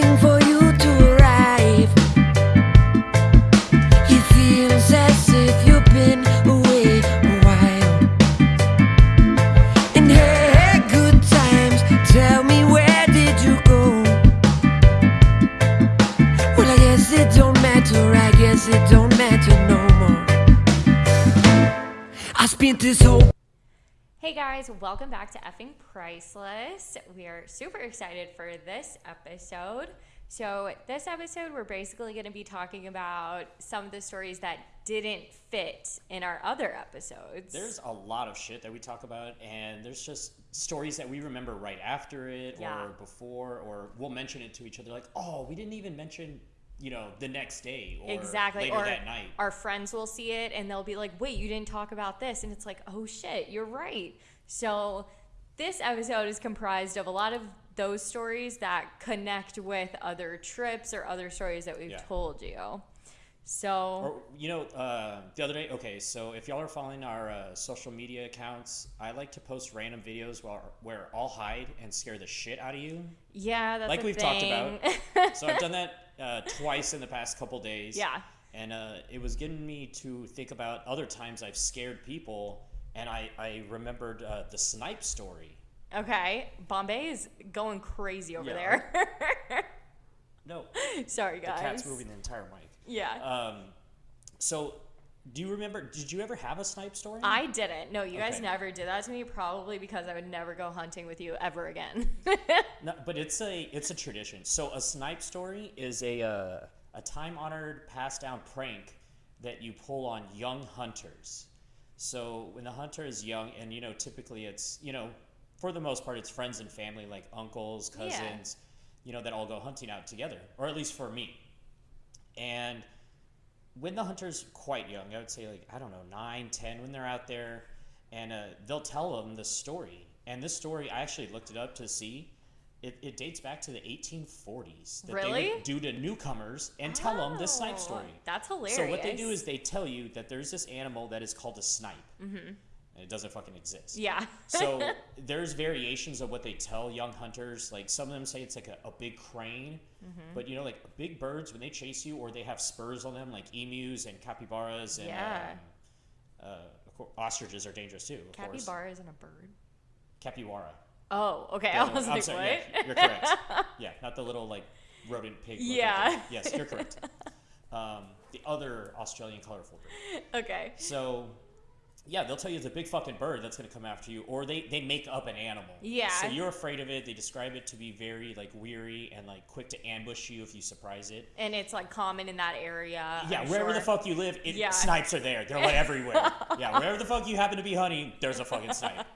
waiting for guys, welcome back to Effing Priceless. We are super excited for this episode. So, this episode, we're basically going to be talking about some of the stories that didn't fit in our other episodes. There's a lot of shit that we talk about, and there's just stories that we remember right after it Yeah. or before, or we'll mention it to each other like, oh, we didn't even mention, you know, the next day or exactly. later or that night. our friends will see it and they'll be like, wait, you didn't talk about this. And it's like, oh shit, you're right. So, this episode is comprised of a lot of those stories that connect with other trips or other stories that we've Yeah. told you. So, Or, you know, uh, the other day, okay, so if y'all are following our uh, social media accounts, I like to post random videos where, where I'll hide and scare the shit out of you. yeah, that's like we've talked about. so I've done that uh, twice in the past couple days. Yeah. And uh, it was getting me to think about other times I've scared people, and I, I remembered uh, the snipe story. Okay, Bombay is going crazy over Yeah. there. No, Sorry, guys. the cat's moving the entire mic. Yeah. Um, so, do you remember? Did you ever have a snipe story? I didn't. No, you guys never did that to me. Probably because I would never go hunting with you ever again. No, but it's a it's a tradition. So a snipe story is a uh, a time honored passed down prank that you pull on young hunters. So when the hunter is young, and you know typically it's you know for the most part it's friends and family like uncles, Yeah. cousins, you know that all go hunting out together, or at least for me. And when the hunter's quite young, I would say like I don't know nine, ten, when they're out there, and uh, they'll tell them the story. And this story, I actually looked it up to see. It, it dates back to the 1840s. That They Really? would do to newcomers and tell them this snipe Oh, story. That's hilarious. So what they do is they tell you that there's this animal that is called a snipe, mm-hmm. and it doesn't fucking exist. yeah. So there's variations of what they tell young hunters. Like some of them say it's like a, a big crane, Mm-hmm. but you know, like big birds when they chase you, or they have spurs on them, like emus and capybaras and Yeah. um, uh, of course, ostriches are dangerous too. Of course, Capybara isn't a bird. capybara. Oh, okay. Yeah, I was I'm like, sorry, what? yeah, you're correct. yeah, not the little like rodent pig. Yeah. Yes, you're correct. Um, the other Australian colorful bird. okay. So, yeah, they'll tell you it's a big fucking bird that's going to come after you, or they, they make up an animal. Yeah. So you're afraid of it. They describe it to be very like weary and like quick to ambush you if you surprise it. And it's like common in that area. Yeah, I'm wherever the fuck you live, it, Yeah. snipes are there. They're like everywhere. yeah, wherever the fuck you happen to be hunting, there's a fucking snipe.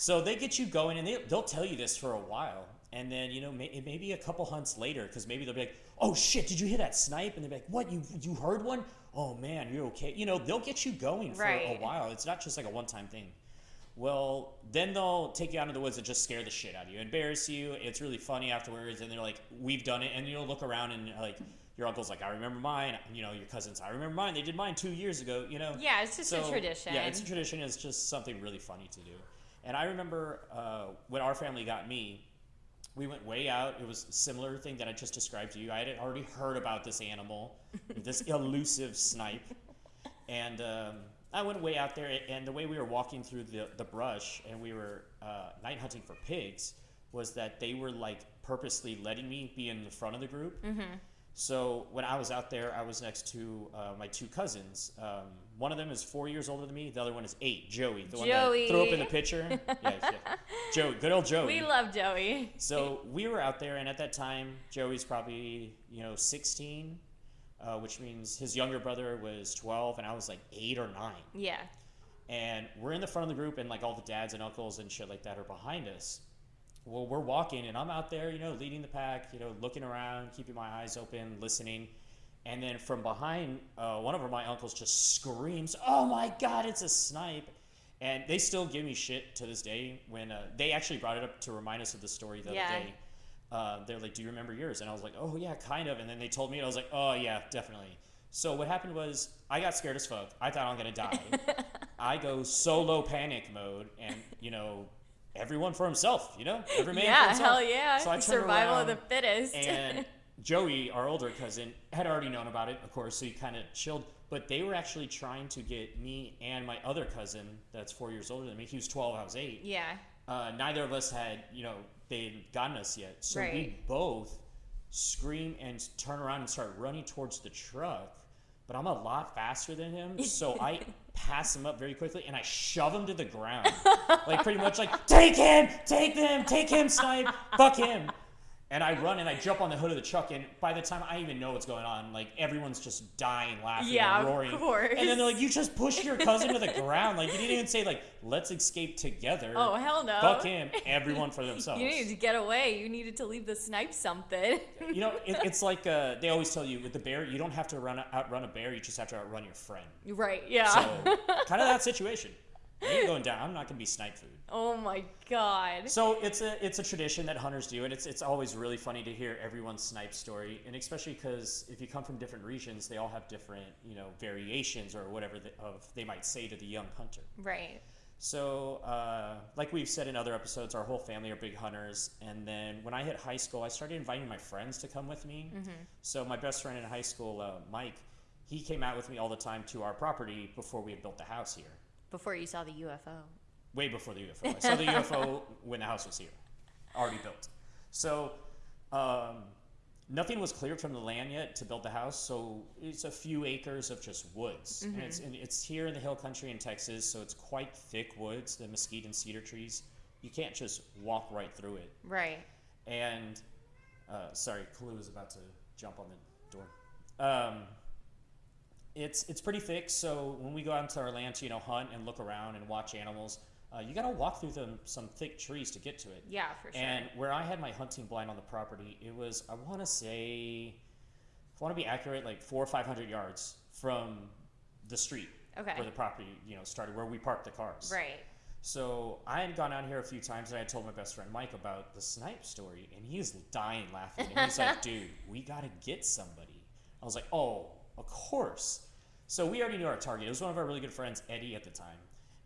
So they get you going, and they, they'll tell you this for a while. And then, you know, may, it may be a couple hunts later, because maybe they'll be like, oh shit, did you hear that snipe? And they'll be like, what, you, you heard one? Oh man, you're okay. You know, they'll get you going for Right. a while. It's not just like a one time thing. Well, then they'll take you out into the woods and just scare the shit out of you, embarrass you. It's really funny afterwards, and they're like, "We've done it," and you'll look around and like your uncle's like, "I remember mine." You know, your cousins, "I remember mine. They did mine two years ago." You know. Yeah, it's just a tradition. Yeah, it's a tradition. It's just something really funny to do. And I remember uh, when our family got me, we went way out. It was a similar thing that I just described to you. I had already heard about this animal, this elusive snipe, and um, I went way out there. And the way we were walking through the, the brush and we were uh, night hunting for pigs was that they were like purposely letting me be in the front of the group. So when I was out there, I was next to uh, my two cousins. Um, one of them is four years older than me. The other one is eight. Joey, the one that threw up in the picture. yeah, yeah. Joey, good old Joey. we love Joey. So we were out there, and at that time, Joey's probably you know 16, uh, which means his younger brother was 12, and I was like eight or nine. Yeah. And we're in the front of the group, and like all the dads and uncles and shit like that are behind us. Well, we're walking, and I'm out there, you know, leading the pack, you know, looking around, keeping my eyes open, listening. And then from behind, uh, one of my uncles just screams, "Oh my God, it's a snipe!" And they still give me shit to this day when uh, they actually brought it up to remind us of the story the Yeah. other day. Uh, they're like, "Do you remember yours?" And I was like, "Oh yeah, kind of." And then they told me, and I was like, "Oh yeah, definitely." So what happened was I got scared as fuck. I thought I'm gonna die. I go solo panic mode, and you know, everyone for himself. You know, every man for yeah, himself. hell yeah. So I Survival of the fittest. and Joey, our older cousin, had already known about it, of course, so he kind of chilled. But they were actually trying to get me and my other cousin, that's four years older than me. He was 12, I was eight. Yeah. Uh, neither of us had, you know, they hadn't gotten us yet. So we both scream and turn around and start running towards the truck. But I'm a lot faster than him, so I pass him up very quickly and I shove him to the ground. like pretty much like, take him, take them, take him, snipe, fuck him. And I run and I jump on the hood of the truck, and by the time I even know what's going on, like everyone's just dying, laughing, Yeah, and of roaring. course. And then they're like, "You just pushed your cousin to the ground!" Like you didn't even say like, "Let's escape together." Oh hell no. Fuck him. Everyone for themselves. You needed to get away. You needed to leave the snipe something. You know, it, it's like uh, they always tell you with the bear, you don't have to run outrun a bear. You just have to outrun your friend. right. Yeah. So kind of that situation. Ain't going down. I'm not gonna be snipe food. oh my god. So it's a it's a tradition that hunters do, and it's it's always really funny to hear everyone's snipe story, and especially because if you come from different regions, they all have different you know variations or whatever the, of they might say to the young hunter. Right. So, uh, like we've said in other episodes, our whole family are big hunters. And then when I hit high school, I started inviting my friends to come with me. So, my best friend in high school, uh, Mike, he came out with me all the time to our property before we had built the house here, Before you saw the UFO. way before the UFO. I saw the UFO when the house was here, already built. So, um, nothing was cleared from the land yet to build the house. So, it's a few acres of just woods. And it's, and it's here in the hill country in Texas, so it's quite thick woods, the mesquite and cedar trees. You can't just walk right through it. Right. And uh, sorry, Kalu is about to jump on the door. Um, it's it's pretty thick, so when we go out into our land to you know hunt and look around and watch animals, uh, you got to walk through them some thick trees to get to it. Yeah, for sure. And where I had my hunting blind on the property, it was I want to say, if I want to be accurate, like four or five hundred yards from the street Okay. where the property you know started, where we parked the cars. right. So I had gone out here a few times and I had told my best friend Mike about the snipe story, and he was dying laughing. And he's like, "Dude, we gotta get somebody." I was like, "Oh, of course." So we already knew our target. It was one of our really good friends, Eddie, at the time.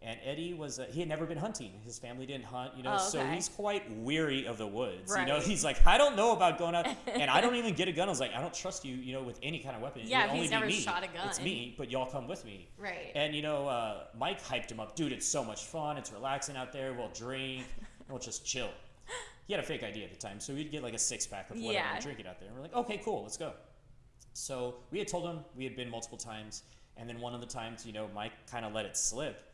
And Eddie was uh, he had never been hunting. His family didn't hunt, you know, Oh, so he's quite weary of the woods. You know, he's like, I don't know about going out, and I don't even get a gun. I was like, I don't trust you, you know, with any kind of weapon. Yeah, would if only he's never me. shot a gun. It's me, but y'all come with me. Right. And you know, uh, Mike hyped him up. Dude, it's so much fun. It's relaxing out there. We'll drink. and We'll just chill. He had a fake ID at the time, so we'd get like a six pack of whatever Yeah. and drink it out there. And we're like, okay, cool, let's go. So we had told him we had been multiple times, and then one of the times, you know, Mike kind of let it slip.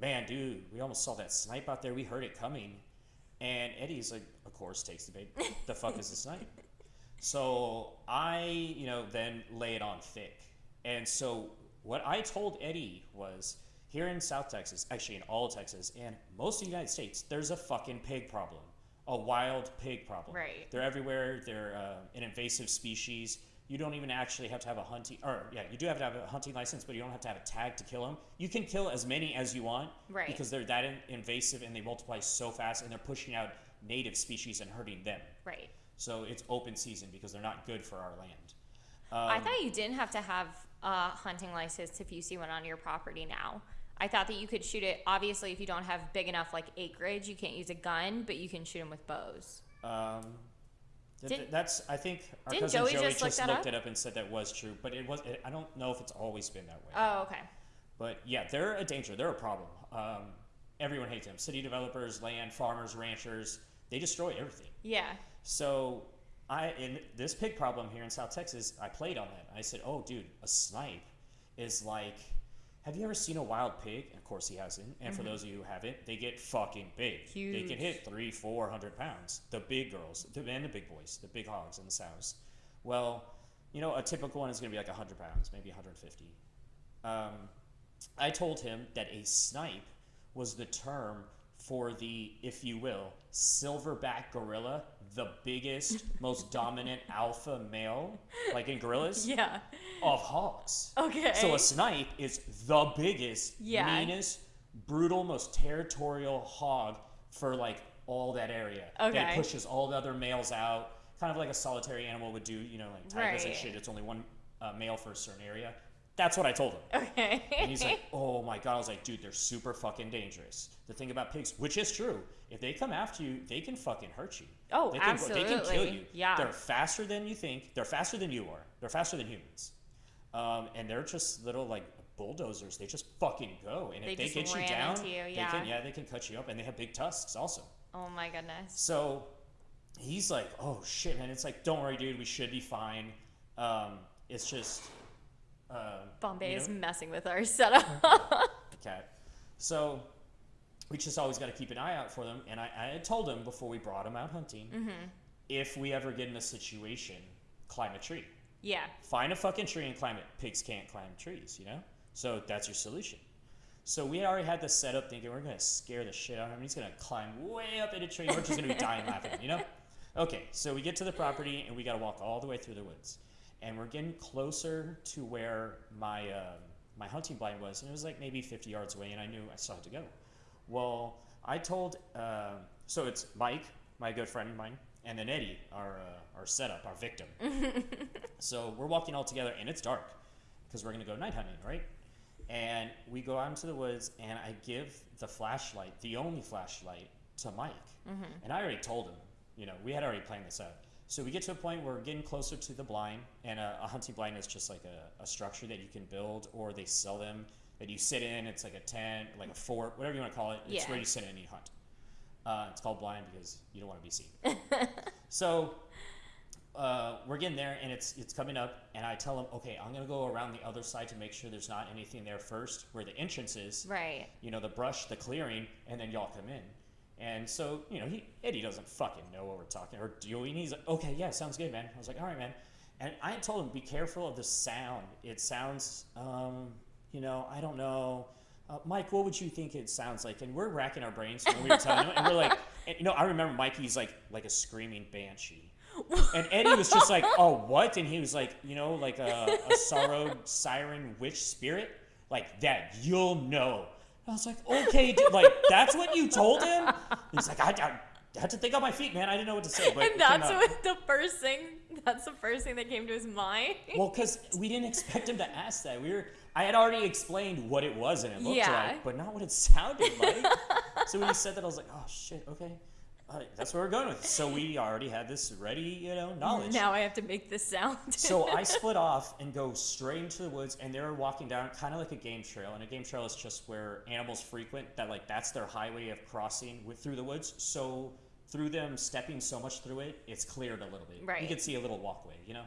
Man, dude, we almost saw that snipe out there. We heard it coming, and Eddie's like, of course, takes the bait. the fuck is a snipe? So I, you know, then lay it on thick. And so what I told Eddie was here in South Texas, actually in all of Texas and most of the United States, there's a fucking pig problem, a wild pig problem. Right. They're everywhere. They're uh, an invasive species. You don't even actually have to have a hunting, or yeah, you do have to have a hunting license, but you don't have to have a tag to kill them. You can kill as many as you want, Right. Because they're that in- invasive and they multiply so fast, and they're pushing out native species and hurting them. Right. So it's open season because they're not good for our land. I Um, thought you didn't have to have a hunting license if you see one on your property now. I thought that you could shoot it. Obviously, if you don't have big enough like acreage, you can't use a gun, but you can shoot them with bows. Um, Did- that's I think our cousin Joey Joey, just look looked up? it up and said that was true, but it was. It, I don't know if it's always been that way. Oh, okay. But yeah, they're a danger. They're a problem. Um, everyone hates them. City developers, land farmers, ranchers. They destroy everything. Yeah. So I in this pig problem here in South Texas, I played on that. I said, "Oh, dude, a snipe is like." Have you ever seen a wild pig? Course, he hasn't. And for those of you who haven't, they get fucking big. They Mm-hmm. Can hit three, four hundred pounds. The big girls, the, and the big boys, the big hogs and the sows. Well, you know, a typical one is going to be like hundred pounds, maybe one hundred fifty. Um, I told him that a snipe was the term for the, if you will, silverback gorilla, the biggest, most dominant alpha male, like in gorillas, Yeah. of hogs. Okay. So a snipe is the biggest, Yeah. meanest, brutal, most territorial hog for like all that area. Okay. That pushes all the other males out, kind of like a solitary animal would do. You know, like tigers and shit. It's only one uh, male for a certain area. That's what I told him. Okay. And he's like, oh my god. I was like, dude, they're super fucking dangerous. The thing about pigs, which is true, if they come after you, they can fucking hurt you. Oh, they can, They can kill you. Yeah. They're faster than you think. They're faster than you are. They're faster than humans. Um, and they're just little like bulldozers. They just fucking go. And They if they get you down, you, they yeah. can yeah, they can cut you up. And they have big tusks also. oh my goodness. So he's like, "Oh shit, man!" It's like, "Don't worry, dude. We should be fine. Um, it's just." Uh, Bombay you is messing with our setup. cat. So we just always got to keep an eye out for them. And I, I had told him before we brought him out hunting, Mm-hmm. if we ever get in a situation, climb a tree. yeah. Find a fucking tree and climb it. Pigs can't climb trees, you know. So that's your solution. So we already had this set up thinking we're gonna scare the shit out of him. He's gonna climb way up in a tree. We're just gonna be dying laughing, you know. Okay, so we get to the property and we gotta walk all the way through the woods, and we're getting closer to where my um, my hunting blind was, and it was like maybe 50 yards away, and I knew I still had to go. Well, I told uh, so it's Mike, my good friend of mine, and then Eddie, our uh, our setup, our victim. so we're walking all together, and it's dark because we're gonna go night hunting, right? And we go out into the woods, and I give the flashlight, the only flashlight, to Mike. And I already told him, you know, we had already planned this out. So we get to a point where we're getting closer to the blind, and a, a hunting blind is just like a, a structure that you can build, or they sell them that you sit in. It's like a tent, like a fort, whatever you want to call it. It's Yeah. where you sit in and you hunt. Uh, it's called blind because you don't want to be seen. so uh, we're getting there and it's it's coming up and I tell them, okay, I'm gonna go around the other side to make sure there's not anything there first, where the entrance is, Right. you know, the brush, the clearing, and then y'all come in. And so, you know, he Eddie doesn't fucking know what we're talking or doing. He's like, okay, yeah, sounds good, man. I was like, all right, man. And I told him, be careful of the sound. It sounds, um, you know, I don't know. Uh, Mike, what would you think it sounds like? And we're racking our brains when we were telling him, and we're like, and, you know, I remember Mikey's like like a screaming banshee. And Eddie was just like, "Oh, what?" And he was like, "You know, like a, a sorrowed siren witch spirit, like that. You'll know." I was like, "Okay, dude, like that's what you told him." He's like, I, I, I had to think on my feet, man. I didn't know what to say." But And that's what the first thing. That's the first thing that came to his mind. Well, because we didn't expect him to ask that. We were. I had already explained what it was and it looked Yeah. like, but not what it sounded like. so when he said that, I was like, "Oh shit, okay." That's where we're going with. it. So we already had this ready, you know, knowledge. Now I have to make this sound. so I split off and go straight into the woods, and they were walking down kind of like a game trail. And a game trail is just where animals frequent. That like that's their highway of crossing with through the woods. So through them stepping so much through it, it's cleared a little bit. Right. You can see a little walkway, you know.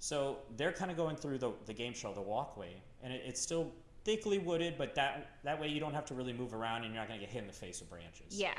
So they're kind of going through the, the game trail, the walkway, and it, it's still thickly wooded, but that that way you don't have to really move around, and you're not gonna get hit in the face with branches yeah.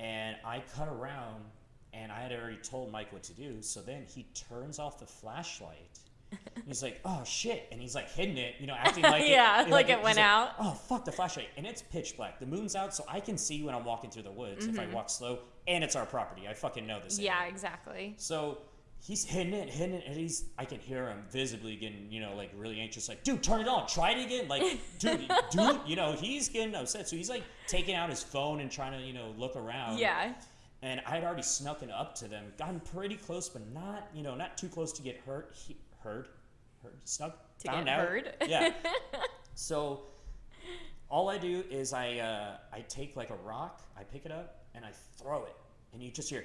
And I cut around and I had already told Mike what to do. So then he turns off the flashlight. He's like, "Oh shit!" and he's like hiding it, you know, acting like Yeah, it, like it he's went out. Oh fuck the flashlight! And it's pitch black. The moon's out, so I can see when I'm walking through the woods if I walk slow. And it's our property. I fucking know this. Mm-hmm. Yeah, area. exactly. So he's hitting it, hitting it, and he's I can hear him visibly getting, you know, like really anxious, like, dude, turn it on, try it again. Like, dude, dude, you know, he's getting upset. So he's like taking out his phone and trying to, you know, look around. Yeah. And I had already snuck it up to them, gotten pretty close, but not, you know, not too close to get hurt. He, heard, heard, snuck, To found get out. heard. Yeah. so all I do is I uh, I take like a rock, I pick it up, and I throw it, and you just hear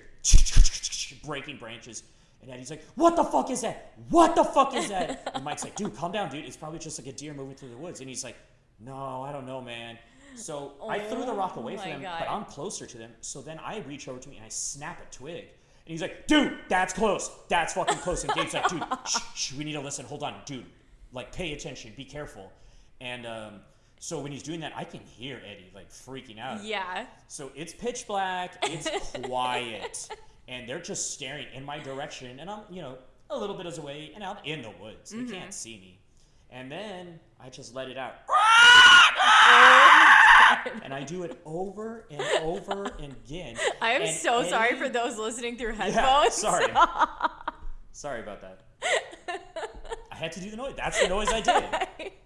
breaking branches. And Eddie's like, "What the fuck is that? What the fuck is that?" And Mike's like, "Dude, calm down, dude. It's probably just like a deer moving through the woods." And he's like, "No, I don't know, man." So I threw the rock away Oh from my him, God. but I'm closer to them. So then I reach over to me and I snap a twig. And he's like, "Dude, that's close. That's fucking close." And Gabe's like, "Dude, shh, shh, we need to listen. Hold on, dude. Like, pay attention. Be careful." And um, so when he's doing that, I can hear Eddie like freaking out. Yeah. So it's pitch black, it's quiet, and they're just staring in my direction, and I'm, you know, a little bit as away, and I'm in the woods. They can't mm-hmm. see me. And then I just let it out. and I do it over and over and again. I am And so sorry for those listening through Yeah, headphones. sorry. sorry about that. I had to do the noise. That's the noise I did.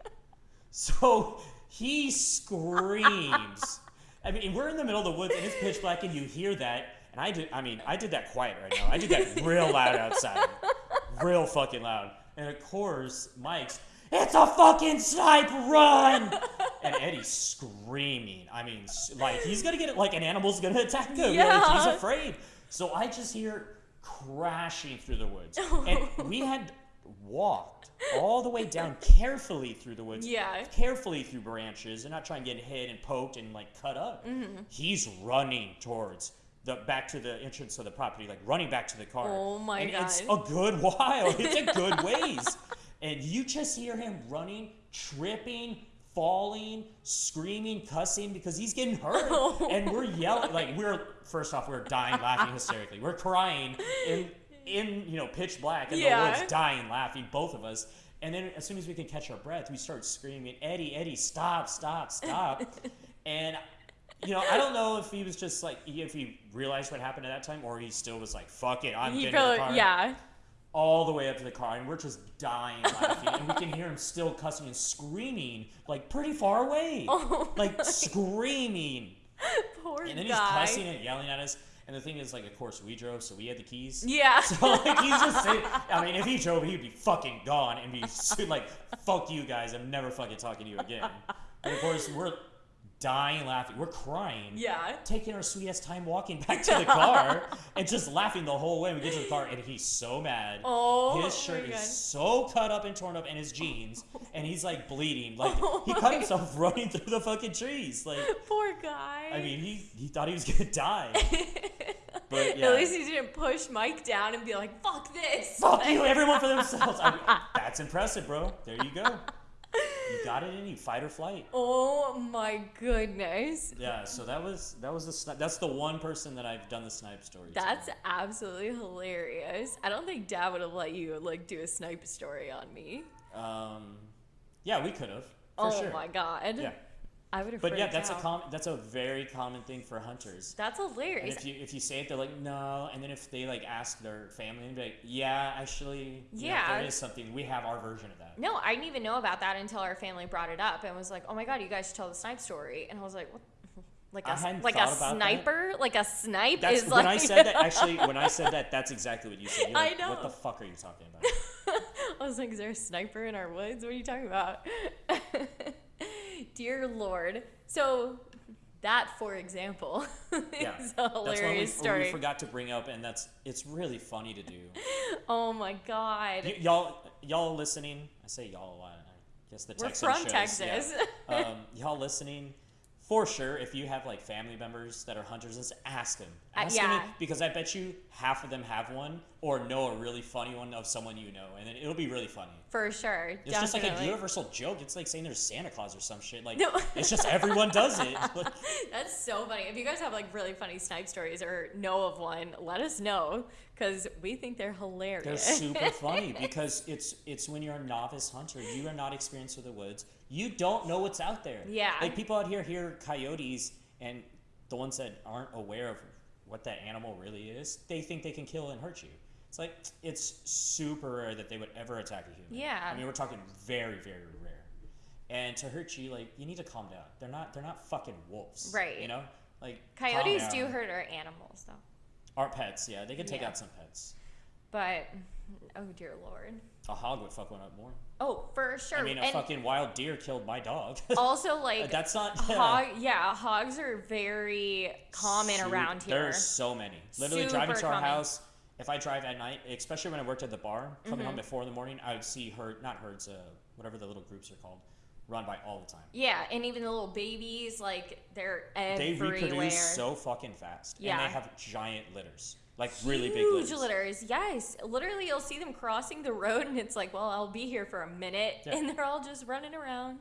So he screams. I mean, we're in the middle of the woods and it's pitch black, and you hear that. And I did. I mean, I did that quiet right now. I did that real loud outside, real fucking loud. And of course, Mike's. It's a fucking snipe run! and Eddie's screaming. I mean, like he's gonna get it. Like an animal's gonna attack him. Like, Yeah. he's afraid. So I just hear crashing through the woods, and we had walked all the way down carefully through the woods. Yeah. Carefully through branches and not trying to get hit and poked and like cut up. Mm-hmm. He's running towards the back to the entrance of the property, like running back to the car. Oh my and It's a good while. It's a good ways. And you just hear him running, tripping, falling, screaming, cussing because he's getting hurt. And we're yelling like we're first off, we're dying laughing hysterically. We're crying in in you know pitch black in Yeah. the woods, dying laughing, both of us. And then as soon as we can catch our breath, we start screaming, Eddie, Eddie, stop, stop, stop. and you know, I don't know if he was just like if he realized what happened at that time, or he still was like, "Fuck it, I'm He getting in the car." yeah. all the way up to the car, and we're just dying laughing, and we can hear him still cussing and screaming like pretty far away, Oh like screaming, Poor guy. and then he's cussing and yelling at us. And the thing is, like, of course, we drove, so we had the keys. Yeah. So like he's just saying, I mean, if he drove, he'd be fucking gone and be like, "Fuck you guys, I'm never fucking talking to you again." And of course, we're dying laughing, we're crying, yeah. taking our sweet ass time walking back to the car and just laughing the whole way. We get to the car and he's so mad. Oh his shirt is God. so cut up and torn up, and his jeans, and he's like bleeding. Oh like Oh he cut himself running through the fucking trees. Like Poor guy. I mean, he he thought he was gonna die. But yeah. At least he didn't push Mike down and be like, fuck this. Fuck you, everyone for themselves. I mean, that's impressive, bro. There you go. You got it in you, fight or flight. Oh my goodness. Yeah, so that was that was the sni- that's the one person that I've done the snipe story. to. That's absolutely hilarious. I don't think Dad would have let you like do a snipe story on me. um, yeah, we could have oh sure. my god. Yeah, I would have. but yeah, that's a com- that's a very common thing for hunters. That's And hilarious. if you if you say it, they're like no, and then if they like ask their family, and be like, yeah, actually, you know, Yeah. there is something. We have our version of that. No, I didn't even know about that until our family brought it up and was like, "Oh my god, you guys should tell the snipe story." And I was like, "What?" Like a I hadn't like a about that. sniper, like a snipe That's is when like. I said that. Actually, when I said that, that's exactly what you said. You're I like, What the fuck are you talking about? I was like, "Is there a sniper in our woods? What are you talking about?" Dear Lord. So that, for example, Yeah, is a that's one we, hilarious we forgot to bring up, and that's it's really funny to do. Oh my god. Y- y'all, y'all listening? I say y'all a lot. I guess the We're Texan from shows, Texas. Yeah. um, y'all listening? For sure, if you have like family members that are hunters, just ask them. Uh, yeah. them because I bet you half of them have one or know a really funny one of someone you know, and then it'll be really funny. For sure. It's just like a universal joke. It's like saying there's Santa Claus or some shit. Like No. it's just everyone does it. Like, That's so funny. If you guys have like really funny snipe stories or know of one, let us know because we think they're hilarious. They're super funny because it's it's when you're a novice hunter, you are not experienced with the woods. You don't know what's out there. Yeah. Like people out here hear coyotes and the ones that aren't aware of what that animal really is, they think they can kill and hurt you. It's like it's super rare that they would ever attack a human. Yeah. I mean we're talking very, very rare. And to hurt you, like you need to calm down. They're not they're not fucking wolves. Right. You know? Like Coyotes do hurt our animals though. Our pets, yeah. They can take Yeah. out some pets. But oh dear lord. A hog would fuck one up more. Oh, for sure. I mean, a and fucking wild deer killed my dog. also like That's not. hog yeah, hogs are very common around here. There's so many. Literally Super driving to our common. house. If I drive at night, especially when I worked at the bar, coming Mm-hmm. home at four in the morning, I would see herd, not herds, uh, whatever the little groups are called, run by all the time. yeah, and even the little babies, like they're everywhere. They reproduce so fucking fast, Yeah. and they have giant litters, like really big litters. litters, yes. Literally, you'll see them crossing the road, and it's like, well, I'll be here for a minute, Yeah. and they're all just running around.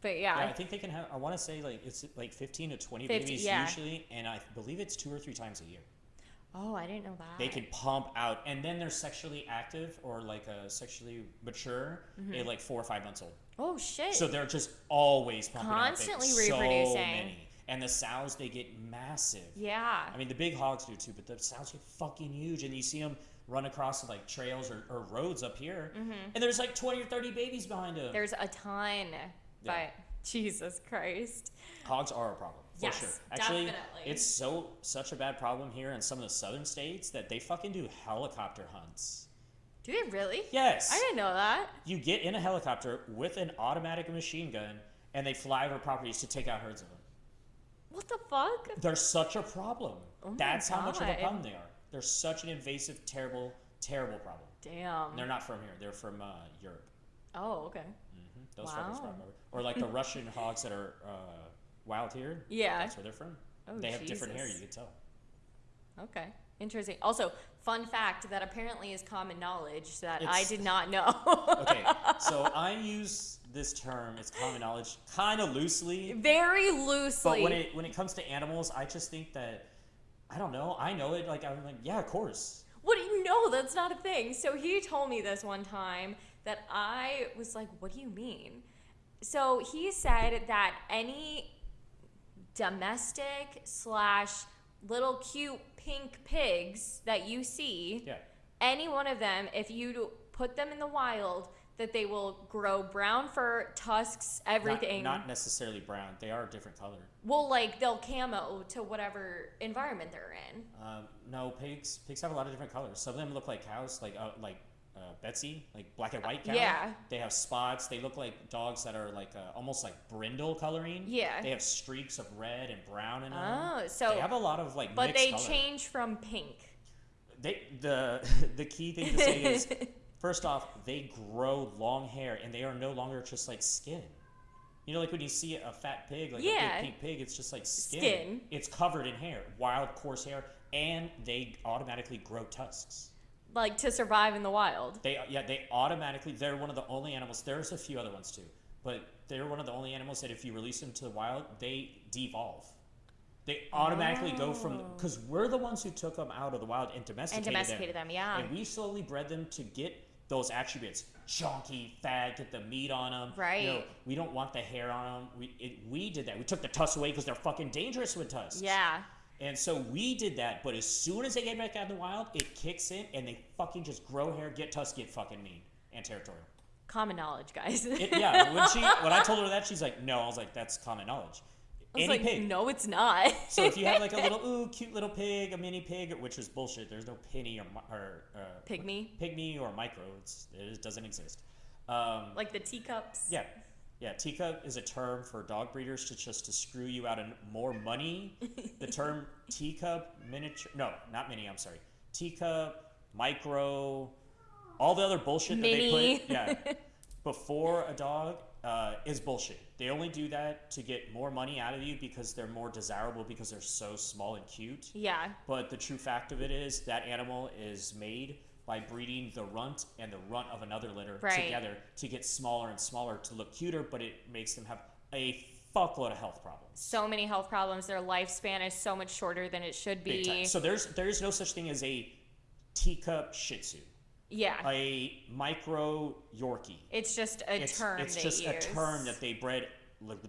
But yeah, Yeah, I think they can have. I want to say like it's like 15 to 20 50, babies yeah. usually, and I believe it's two or three times a year. oh, I didn't know that. they can pump out and then they're sexually active or like uh, sexually mature Mm-hmm. at like four or five months old Oh shit. so they're just always pumping Constantly out babies. so reproducing. many. And the sows they get massive yeah. i mean the big hogs do too but the sows get fucking huge and you see them run across like trails or, or roads up here and there's like 20 or 30 babies behind them Mm-hmm. There's a ton, but Jesus Christ. hogs are a problem for Yes, sure actually definitely. it's so such a bad problem here in some of the southern states that they fucking do helicopter hunts Do they really? Yes. I didn't know that. You get in a helicopter with an automatic machine gun, and they fly over properties to take out herds of them. What the fuck? They're such a problem. Oh That's how much of a problem they are. They're such an invasive, terrible, terrible problem. Damn. And they're not from here. They're from uh, Europe. Oh, okay. Mm-hmm. Those fuckers Wow. from over. Or like the Russian hogs that are uh, wild here. Yeah. That's where they're from. Oh, they have different hair. You Jesus. can tell. Okay. Interesting. Also, fun fact that apparently is common knowledge that I did not know. Okay, so I use this term. is common knowledge, kind of loosely. Very loosely. But when it when it comes to animals, I just think that I don't know. I know it. Like I'm like, yeah, of course. What do you know? That's not a thing. So he told me this one time that I was like, what do you mean? So he said that any domestic slash little cute pink pigs that you see, Yeah. any one of them, if you put them in the wild, that they will grow brown fur, tusks, everything. Not, necessarily brown. They are a different color. well, like they'll camo to whatever environment they're in. Um, no, pigs. Pigs have a lot of different colors. Some of them look like cows, like uh, like uh, Betsy, like black and white cow. Yeah. They have spots. They look like dogs that are like uh, almost like brindle coloring. Yeah. They have streaks of red and brown in them. Oh, so they have a lot of like. but they color. change from pink. They the the key thing to say is first off they grow long hair and they are no longer just like skin. You know, like when you see a fat pig, like Yeah. a big pink pig, it's just like skin. Skin. It's covered in hair, wild, coarse hair, and they automatically grow tusks. like to survive in the wild. They yeah, they automatically. They're one of the only animals. There's a few other ones too, but they're one of the only animals that if you release them to the wild, they devolve. They automatically go from Oh. because we're the ones who took them out of the wild and domesticated, And domesticated, domesticated them, yeah. and we slowly bred them to get those attributes: chunky, fat, get the meat on them. You know, Right. we don't want the hair on them. We it, we did that. We took the tusks away because they're fucking dangerous with tusks. Yeah. And so we did that, but as soon as they get back out in the wild, it kicks in and they fucking just grow hair, get tusks, get fucking mean and territorial. Common knowledge, guys. It, yeah, when she when I told her that, she's like, "No," I was like, "That's common knowledge." Any like, pig. no, it's not. So if you have like a little ooh cute little pig, a mini pig, which is bullshit. There's no penny or or uh, Pygmy? pygmy or micro. It's, it doesn't exist. Um, like the teacups. yeah, yeah. Teacup is a term for dog breeders to just to screw you out of more money. the term teacup, miniature, no, not mini. I'm sorry. Teacup, micro, all the other bullshit that they put. Yeah, before a dog uh, is bullshit. They only do that to get more money out of you because they're more desirable because they're so small and cute. Yeah. But the true fact of it is that animal is made by breeding the runt and the runt of another litter Right. together to get smaller and smaller to look cuter, but it makes them have a fuckload of health problems. So many health problems. Their lifespan is so much shorter than it should be. So there's there is no such thing as a teacup Shih Tzu, yeah. a micro Yorkie. it's just a it's, term it's just use. a term that they bred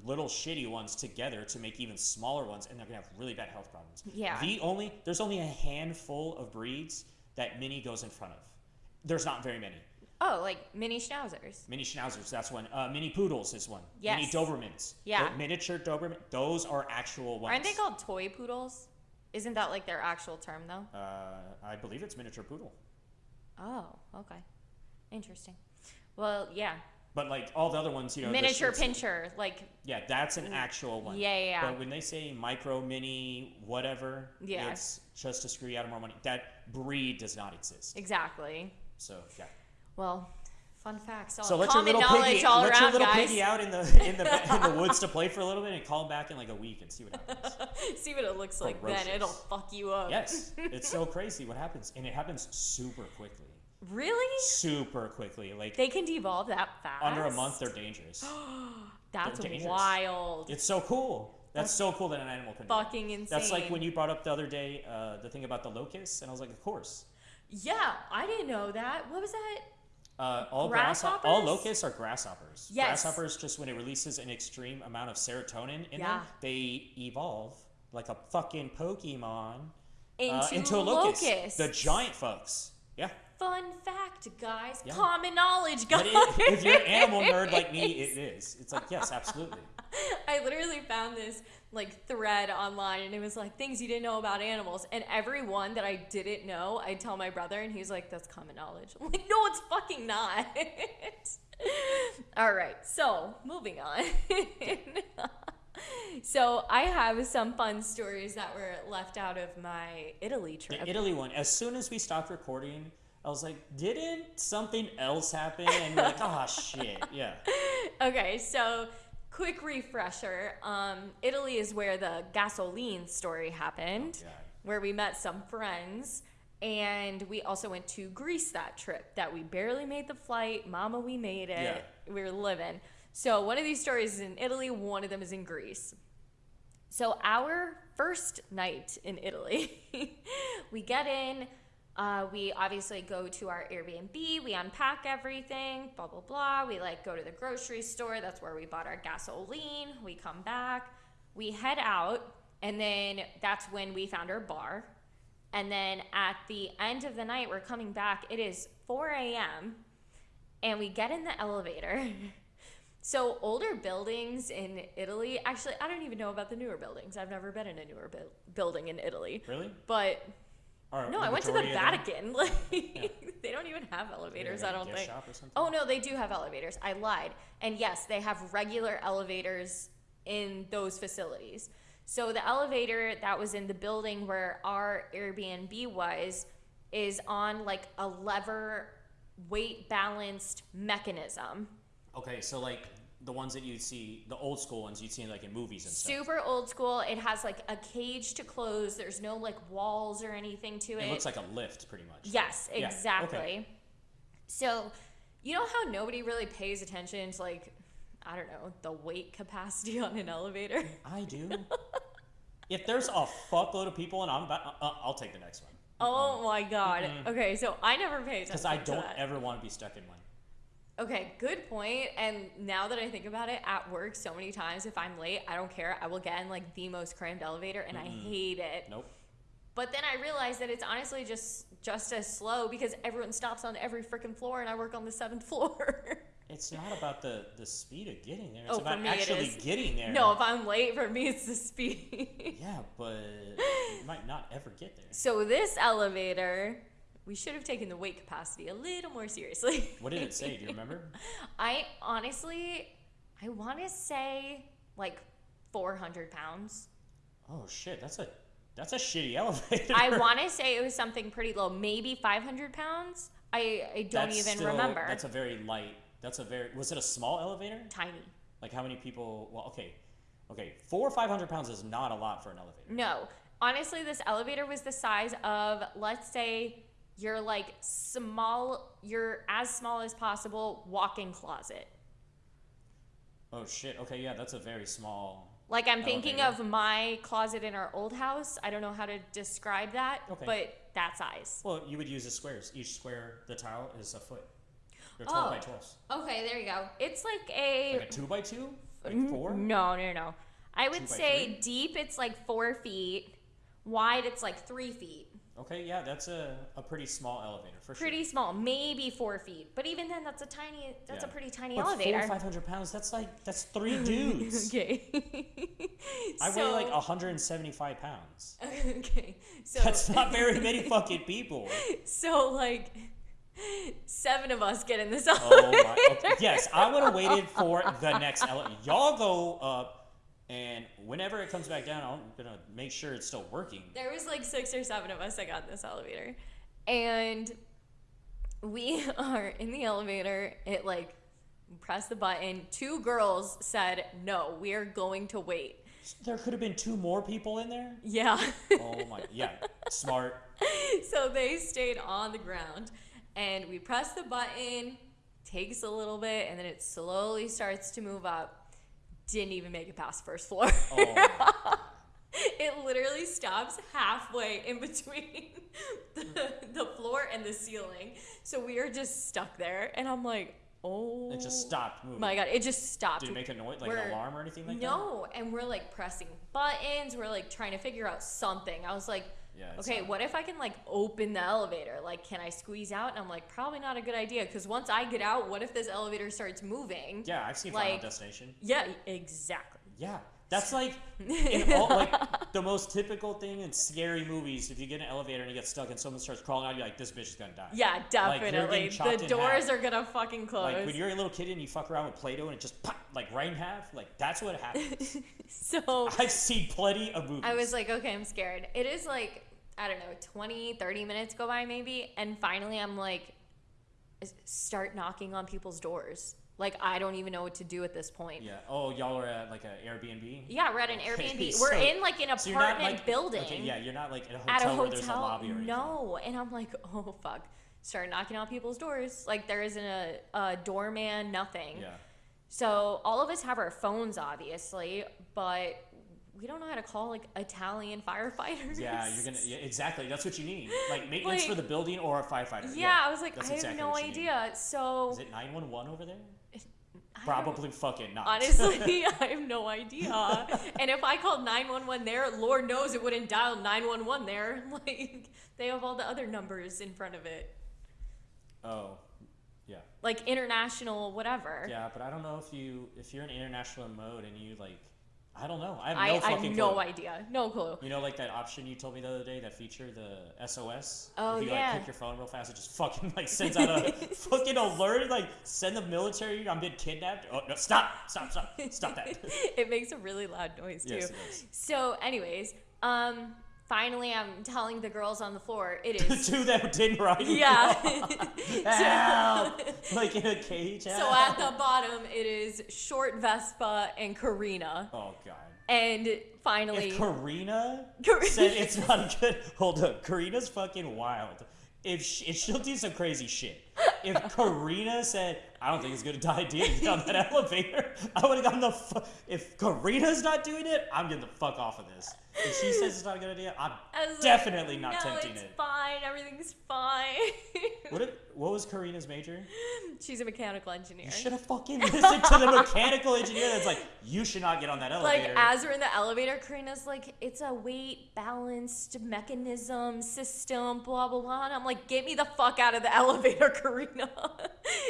little shitty ones together to make even smaller ones, and they're gonna have really bad health problems. Yeah. The only there's only a handful of breeds that Mini goes in front of. There's not very many. Oh, like mini schnauzers. Mini Schnauzers, that's one. Uh, mini Poodles is one. Mini Dobermans. Yeah. The miniature Doberman. Those are actual ones. Aren't they called toy poodles? Isn't that like their actual term though? Uh, I believe it's miniature poodle. Oh, okay. Interesting. Well, yeah. But like all the other ones, you know, Miniature pinscher, like Yeah, that's an actual one. Yeah, yeah, yeah. But when they say micro, mini, whatever, Yeah. it's just to screw you out of more money. That breed does not exist. exactly. So yeah. Well, fun facts. All So let your little piggy, let around, your little guys. piggy out in the in the in the woods to play for a little bit and call back in like a week and see what happens. See what it looks like then. It'll fuck you up. yes, it's so crazy what happens, and it happens super quickly, Really? super quickly. Like They can devolve that fast? under a month, they're dangerous. That's they're dangerous. wild. It's so cool. That's so cool that an animal can. do fucking That's like when you brought up the other day uh, the thing about the locusts, and I was like, of course. Yeah, I didn't know that. What was that? Uh, all Grasshoppers? all locusts are grasshoppers. Yes. Grasshoppers just when it releases an extreme amount of serotonin in Yeah. them, they evolve like a fucking Pokemon Into, uh, into a locust. locusts. The giant fucks. Yeah. Fun fact, guys. Yeah. Common knowledge, guys. It, if you're an animal nerd like me, it is. It's like yes, absolutely. I literally found this like thread online and it was like things you didn't know about animals. And every one that I didn't know, I'd tell my brother and he's like, that's common knowledge. I'm like, no, it's fucking not. All right, so moving on. so I have some fun stories that were left out of my Italy trip. The Italy one. As soon as we stopped recording, I was like, didn't something else happen? And you're like, oh shit, yeah. Okay, so quick refresher. Um, Italy is where the gasoline story happened, Oh, where we met some friends. And we also went to Greece that trip that we barely made the flight. Mama, we made it. We were living. So one of these stories is in Italy, one of them is in Greece. So our first night in Italy, we get in. Uh, we obviously go to our Airbnb. We unpack everything. Blah blah blah. We like go to the grocery store. That's where we bought our gasoline. We come back. We head out, and then that's when we found our bar. And then at the end of the night, we're coming back. It is 4 a.m. and we get in the elevator. So older buildings in Italy, actually, I don't even know about the newer buildings. I've never been in a newer bu- building in Italy. Really? But Or no, I went to the majority of them? Vatican. Like they don't even have elevators. I don't think. shop or something? Oh no, they do have elevators. I lied. And yes, they have regular elevators in those facilities. So the elevator that was in the building where our Airbnb was is on like a lever weight balanced mechanism. Okay, so like the ones that you'd see, the old school ones you'd see in, like in movies and stuff. Super old school. It has like a cage to close. There's no like walls or anything to it. It looks like a lift, pretty much. Yes, Yeah, exactly. okay. So, you know how nobody really pays attention to like I don't know, the weight capacity on an elevator? I do. if there's a fuckload of people and I'm about, uh, I'll take the next one. Oh my god. Okay, so I never pay attention Because I to don't that. ever want to be stuck in one. Okay, good point. And now that I think about it, at work so many times if I'm late, I don't care. I will get in like the most crammed elevator and I hate it. Nope. But then I realized that it's honestly just just as slow because everyone stops on every freaking floor and I work on the seventh floor. It's not about the, the speed of getting there. It's Oh, for about me actually is. getting there. no, if I'm late, for me it's the speed. Yeah, but you might not ever get there. so this elevator, we should have taken the weight capacity a little more seriously. What did it say? Do you remember? I honestly, I want to say like 400 pounds. Oh shit, that's a that's a shitty elevator. I want to say it was something pretty low, maybe 500 pounds. I, I don't That's even still- remember. That's a very light. That's a very. Was it a small elevator? Tiny. Like how many people? Well, okay, okay. Four or five hundred pounds is not a lot for an elevator. No, honestly, this elevator was the size of, let's say, your like small, your as small as possible walk-in closet. Oh shit. Okay, yeah, that's a very small. Like I'm thinking Elevator. of my closet in our old house. I don't know how to describe that, Okay. but that size. Well, you would use the squares. Each square, the tile is a foot. They're twelve by Oh. twelves. Okay, there you go. It's like a Like a two by two, like mm-hmm. four. No, no, no. I would say three? deep it's like four feet. Wide it's like three feet. Okay, yeah, that's a, a pretty small elevator for Pretty sure. small, maybe four feet. But even then, that's a tiny. That's a pretty tiny But elevator. Four five hundred pounds. That's like that's three dudes. okay. I so, weigh like hundred and seventy five pounds. okay. So That's not very many fucking people. so like seven of us get in this Oh elevator. my! Okay. Yes, I would have waited for the next elevator. Y'all go up, and whenever it comes back down, I'm gonna make sure it's still working. There was like six or seven of us that got in this elevator. And we are in the elevator. It like press the button. Two girls said, No, we are going to wait. There could have been two more people in there. Yeah. Oh my! Yeah, smart. so they stayed on the ground and we press the button, takes a little bit, and then it slowly starts to move up. Didn't even make it past first floor. Oh, it literally stops halfway in between the, the floor and the ceiling. So we are just stuck there. And I'm like, oh. it just oh stopped moving. My God, it just stopped. Did it make a noise, like We're- an alarm or anything like that? no, and we're like pressing buttons. We're like trying to figure out something. I was like, Yeah, okay, not- what if I can like open the elevator? Like, can I squeeze out? And I'm like, probably not a good idea because once I get out, what if this elevator starts moving? Yeah, I've seen Final like- Destination. Yeah, exactly. Yeah, that's like all, like the most typical thing in scary movies. If you get in an elevator and you get stuck and someone starts crawling out, you're like, this bitch is gonna die. Yeah, definitely. chopped the doors are gonna fucking close. Like when you're a little kid and you fuck around with Play-Doh and it just pop, like right in half, like that's what happens. so I've seen plenty of movies. I was like, okay, I'm scared. It is like, I don't know, 20, 30 minutes go by maybe. And finally, I'm like, start knocking on people's doors. Like, I don't even know what to do at this point. yeah. Oh, y'all are at like an Airbnb. Yeah, we're at an Okay, Airbnb. We're in like an apartment So you're not apartment like building. Okay, yeah, you're not like at a hotel, at a a hotel. lobby or. No, and I'm like, oh fuck. Start knocking on people's doors. Like there isn't a, a doorman, nothing. Yeah. So all of us have our phones, obviously, but we don't know how to call like Italian firefighters. Yeah, you're gonna. Yeah, exactly. That's what you need. Like maintenance for the building or a firefighter. Yeah, I was like, I have exactly no what you need. idea. So Is it 911 over there? Probably fucking not. Honestly, I have no idea. and if I called 911 there, Lord knows it wouldn't dial 911 there. Like, they have all the other numbers in front of it. oh, yeah, Like international, whatever. yeah, but I don't know if you if you're in international mode and you like, I don't know. I have I, no I fucking have no clue. idea. No clue. You know, like that option you told me the other day, that feature, the SOS. Oh, if you yeah. like click your phone real fast, it just fucking like sends out a fucking alert, like send the military. I'm being kidnapped. Oh no! Stop! Stop! Stop! Stop that! it makes a really loud noise too. Yes, it does. So, anyways, um, finally, I'm telling the girls on the floor it is. Two that didn't ride. yeah. Help! like in a cage. so at the bottom, it is short Vespa and Karina, Oh god. and finally, If Karina Kar- said it's not good, hold up. Karina's fucking wild. If, she, if she'll do some crazy shit. If Karina said, I don't think it's a good idea to get on that elevator, I would have gotten the fu- If Karina's not doing it, I'm getting the fuck off of this. If she says it's not a good idea, I'm was like, definitely not no, tempting it's it. fine. Everything's fine. What, did, what was Karina's major? She's a mechanical engineer. You should have fucking listened to the mechanical engineer that's like, you should not get on that elevator. Like as we're in the elevator, Karina's like, it's a weight balanced mechanism system, blah blah blah. And I'm like, get me the fuck out of the elevator, Karina.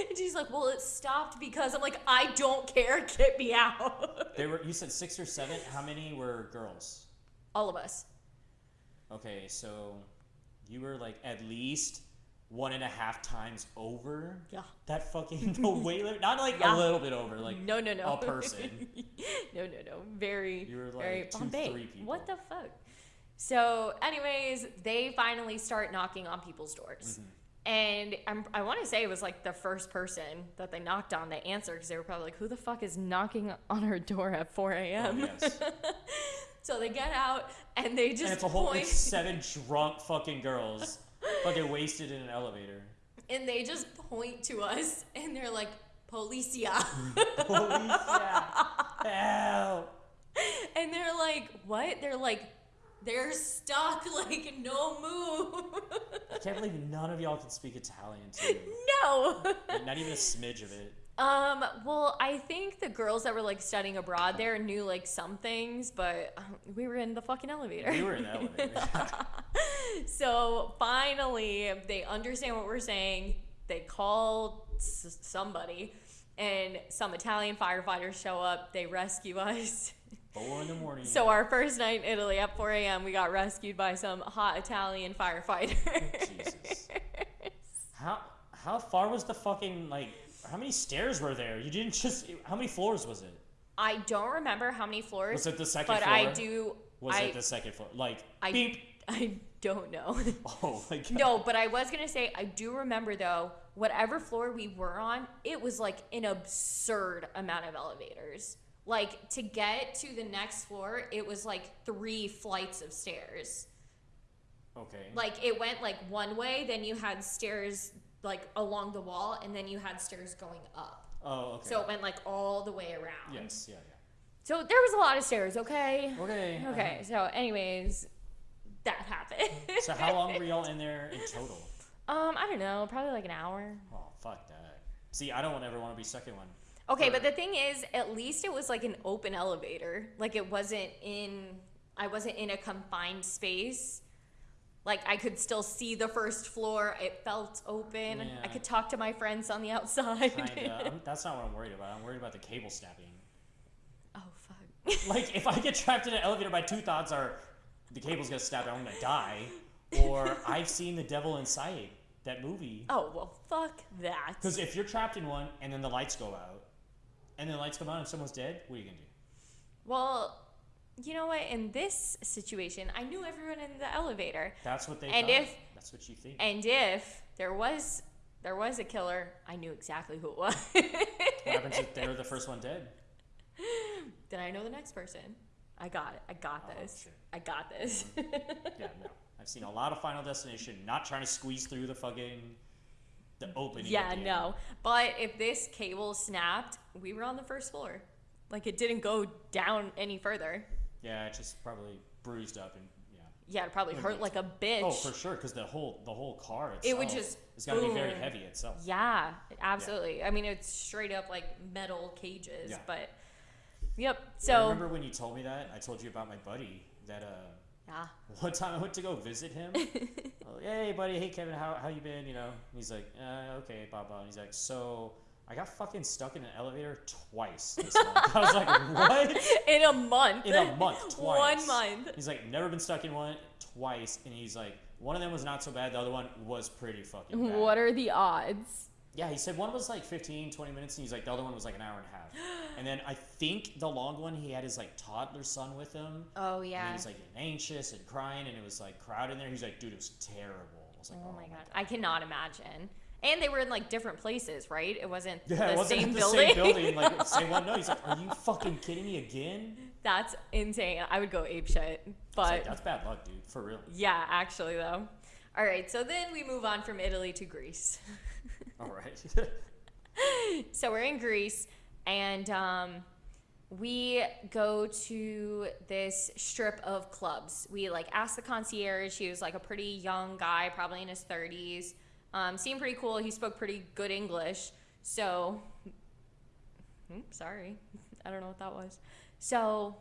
and she's like, well, it stopped because I'm like, I don't care, get me out. They were. You said six or seven. How many were girls? All of us. Okay, so you were like at least one and a half times over Yeah. that fucking the weight limit. Not like Yeah. a little bit over, like no, no, no. a person. no, no, no. Very, You were very like two, Bombay. three people. What the fuck? So, anyways, they finally start knocking on people's doors. Mm-hmm. And I'm, I want to say it was like the first person that they knocked on that answered because they were probably like, who the fuck is knocking on her door at 4 Oh, a.m.? yes. so they get out and they just and it's a whole point it's seven drunk fucking girls, fucking wasted in an elevator. and they just point to us and they're like, Policia. Policia, help! and they're like, what? They're like, they're stuck, like, no move. I can't believe none of y'all can speak Italian too. no. Not even a smidge of it. Um, well, I think the girls that were like studying abroad there knew like some things, but um, we were in the fucking elevator. We were in the elevator. so finally, they understand what we're saying. They call s- somebody, and some Italian firefighters show up. They rescue us. Four in the morning. So our first night in Italy at 4 a.m., we got rescued by some hot Italian firefighter. Jesus. How how far was the fucking like? How many stairs were there? You didn't just. How many floors was it? I don't remember how many floors. Was it the second but floor? But I do. Was I, it the second floor? Like I, beep. I don't know. Oh my god. no, but I was gonna say I do remember though. Whatever floor we were on, it was like an absurd amount of elevators. Like to get to the next floor, it was like three flights of stairs. Okay. Like it went like one way, then you had stairs like along the wall, and then you had stairs going up. oh okay. So it went like all the way around. yes. Yeah. Yeah. So there was a lot of stairs. Okay. Okay. Okay. So, anyways, that happened. So how long were y'all in there in total? Um, I don't know, probably like an hour. Oh fuck that. See, I don't ever want to be stuck in one. Okay, but the thing is, at least it was like an open elevator. Like it wasn't in, I wasn't in a confined space. Like I could still see the first floor. It felt open. I could talk to my friends on the outside. Kinda. Uh, that's not what I'm worried about. I'm worried about the cable snapping. oh fuck. like if I get trapped in an elevator, my two thoughts are the cable's gonna snap and I'm gonna die, or I've seen the devil inside that movie. Oh well, fuck that. Because if you're trapped in one and then the lights go out, and then the lights come on and someone's dead, what are you gonna do? Well, you know what? In this situation, I knew everyone in the elevator, That's what they. And thought. if- that's what you think. and if there was there was a killer, I knew exactly who it was. what happens if they're the first one dead? then I know the next person. I got it. I got Oh, this. shit. I got this. Mm-hmm. Yeah, no. I've seen a lot of Final Destination not trying to squeeze through the fucking the opening. yeah, the no. But if this cable snapped, we were on the first floor. Like it didn't go down any further. Yeah, it just probably bruised up and yeah. Yeah, it probably hurt like a bitch. Oh, for sure, because the whole the whole car itself. It would just It's got to be very heavy itself. Yeah, absolutely. I mean, it's straight up like metal cages, Yeah. but yep. I So remember when you told me that. I told you about my buddy that uh yeah, one time I went to go visit him. oh, hey buddy, hey Kevin, how how you been? You know, and he's like, uh, okay, blah blah. And he's like, so I got fucking stuck in an elevator twice. This month. I was like, what? in a month. In a month, twice. One month. He's like, never been stuck in one twice, and he's like, one of them was not so bad. The other one was pretty fucking bad. What are the odds? Yeah, he said one was like 15, 20 minutes, and he's like, the other one was like an hour and a half. and then I think the long one, he had his like toddler son with him. Oh And he yeah. was like getting anxious and crying, and it was like crowded in there. He's like, dude, it was terrible. I was like, Oh, oh my god, I cannot imagine. And they were in like different places, right? It wasn't Yeah, the it wasn't same the building. same building, like same one. No, he's like, are you fucking kidding me again? That's insane. I would go ape shit. But like, that's bad luck, dude, for real. yeah, actually though. All right, so then we move on from Italy to Greece. All right. so we're in Greece, and um, we go to this strip of clubs. We like asked the concierge. He was like a pretty young guy, probably in his thirties. Um, seemed pretty cool. He spoke pretty good English. So, Hmm, sorry, I don't know what that was. So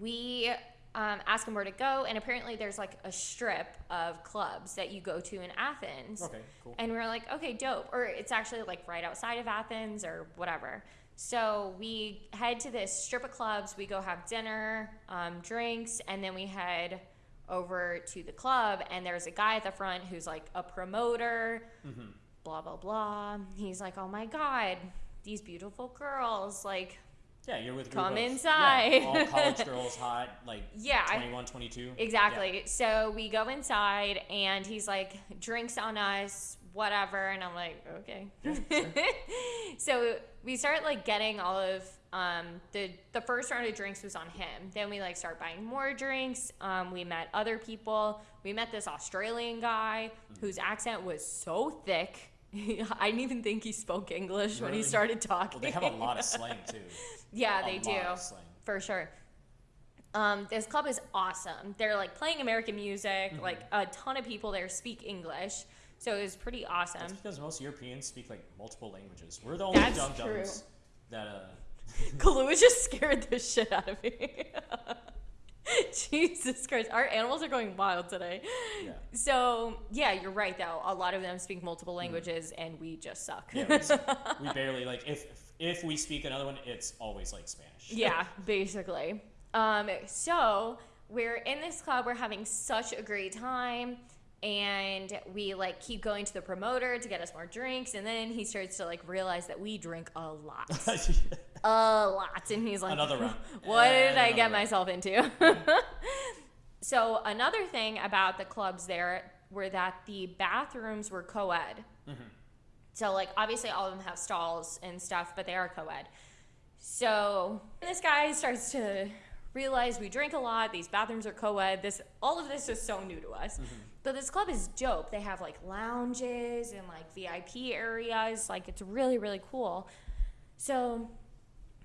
we um, ask him where to go, and apparently there's like a strip of clubs that you go to in Athens. okay, cool. And we are like, okay, dope. Or it's actually like right outside of Athens or whatever. So we head to this strip of clubs. We go have dinner, um, drinks, and then we head over to the club. And there's a guy at the front who's like a promoter, Mm-hmm. blah, blah, blah. He's like, oh my God, these beautiful girls. Like, Yeah, you're with Come of- inside. Yeah, all college girls, hot, like Yeah, I- 21, 22. Exactly. So we go inside and he's like, drinks on us, whatever. And I'm like, okay. so we start like getting all of um, the the first round of drinks was on him. Then we like start buying more drinks. Um, we met other people. We met this Australian guy whose accent was so thick. I didn't even think he spoke English when he started talking. Well, they have a lot of slang too. yeah, A they do for sure. Um, this club is awesome. They're like playing American music. Mm-hmm. Like a ton of people there speak English, so it was pretty awesome. That's because most Europeans speak like multiple languages. We're the only That's dum true. dums that uh. Kahlua just scared the shit out of me. Jesus Christ, our animals are going wild today. Yeah. So yeah, you're right though. A lot of them speak multiple languages, and we just suck. Mm. Yeah, we, we barely like if if we speak another one, it's always like Spanish. yeah, basically. Um, so we're in this club, we're having such a great time, and we like keep going to the promoter to get us more drinks, and then he starts to like realize that we drink a lot, a lot, and he's like, Another round. What did I get round. myself into? so another thing about the clubs there were that the bathrooms were co-ed. Mm-hmm. So like obviously all of them have stalls and stuff, but they are co-ed. So this guy starts to realize we drink a lot. These bathrooms are co-ed. This all of this is so new to us. But this club is dope. They have like lounges and like VIP areas. Like it's really really cool. So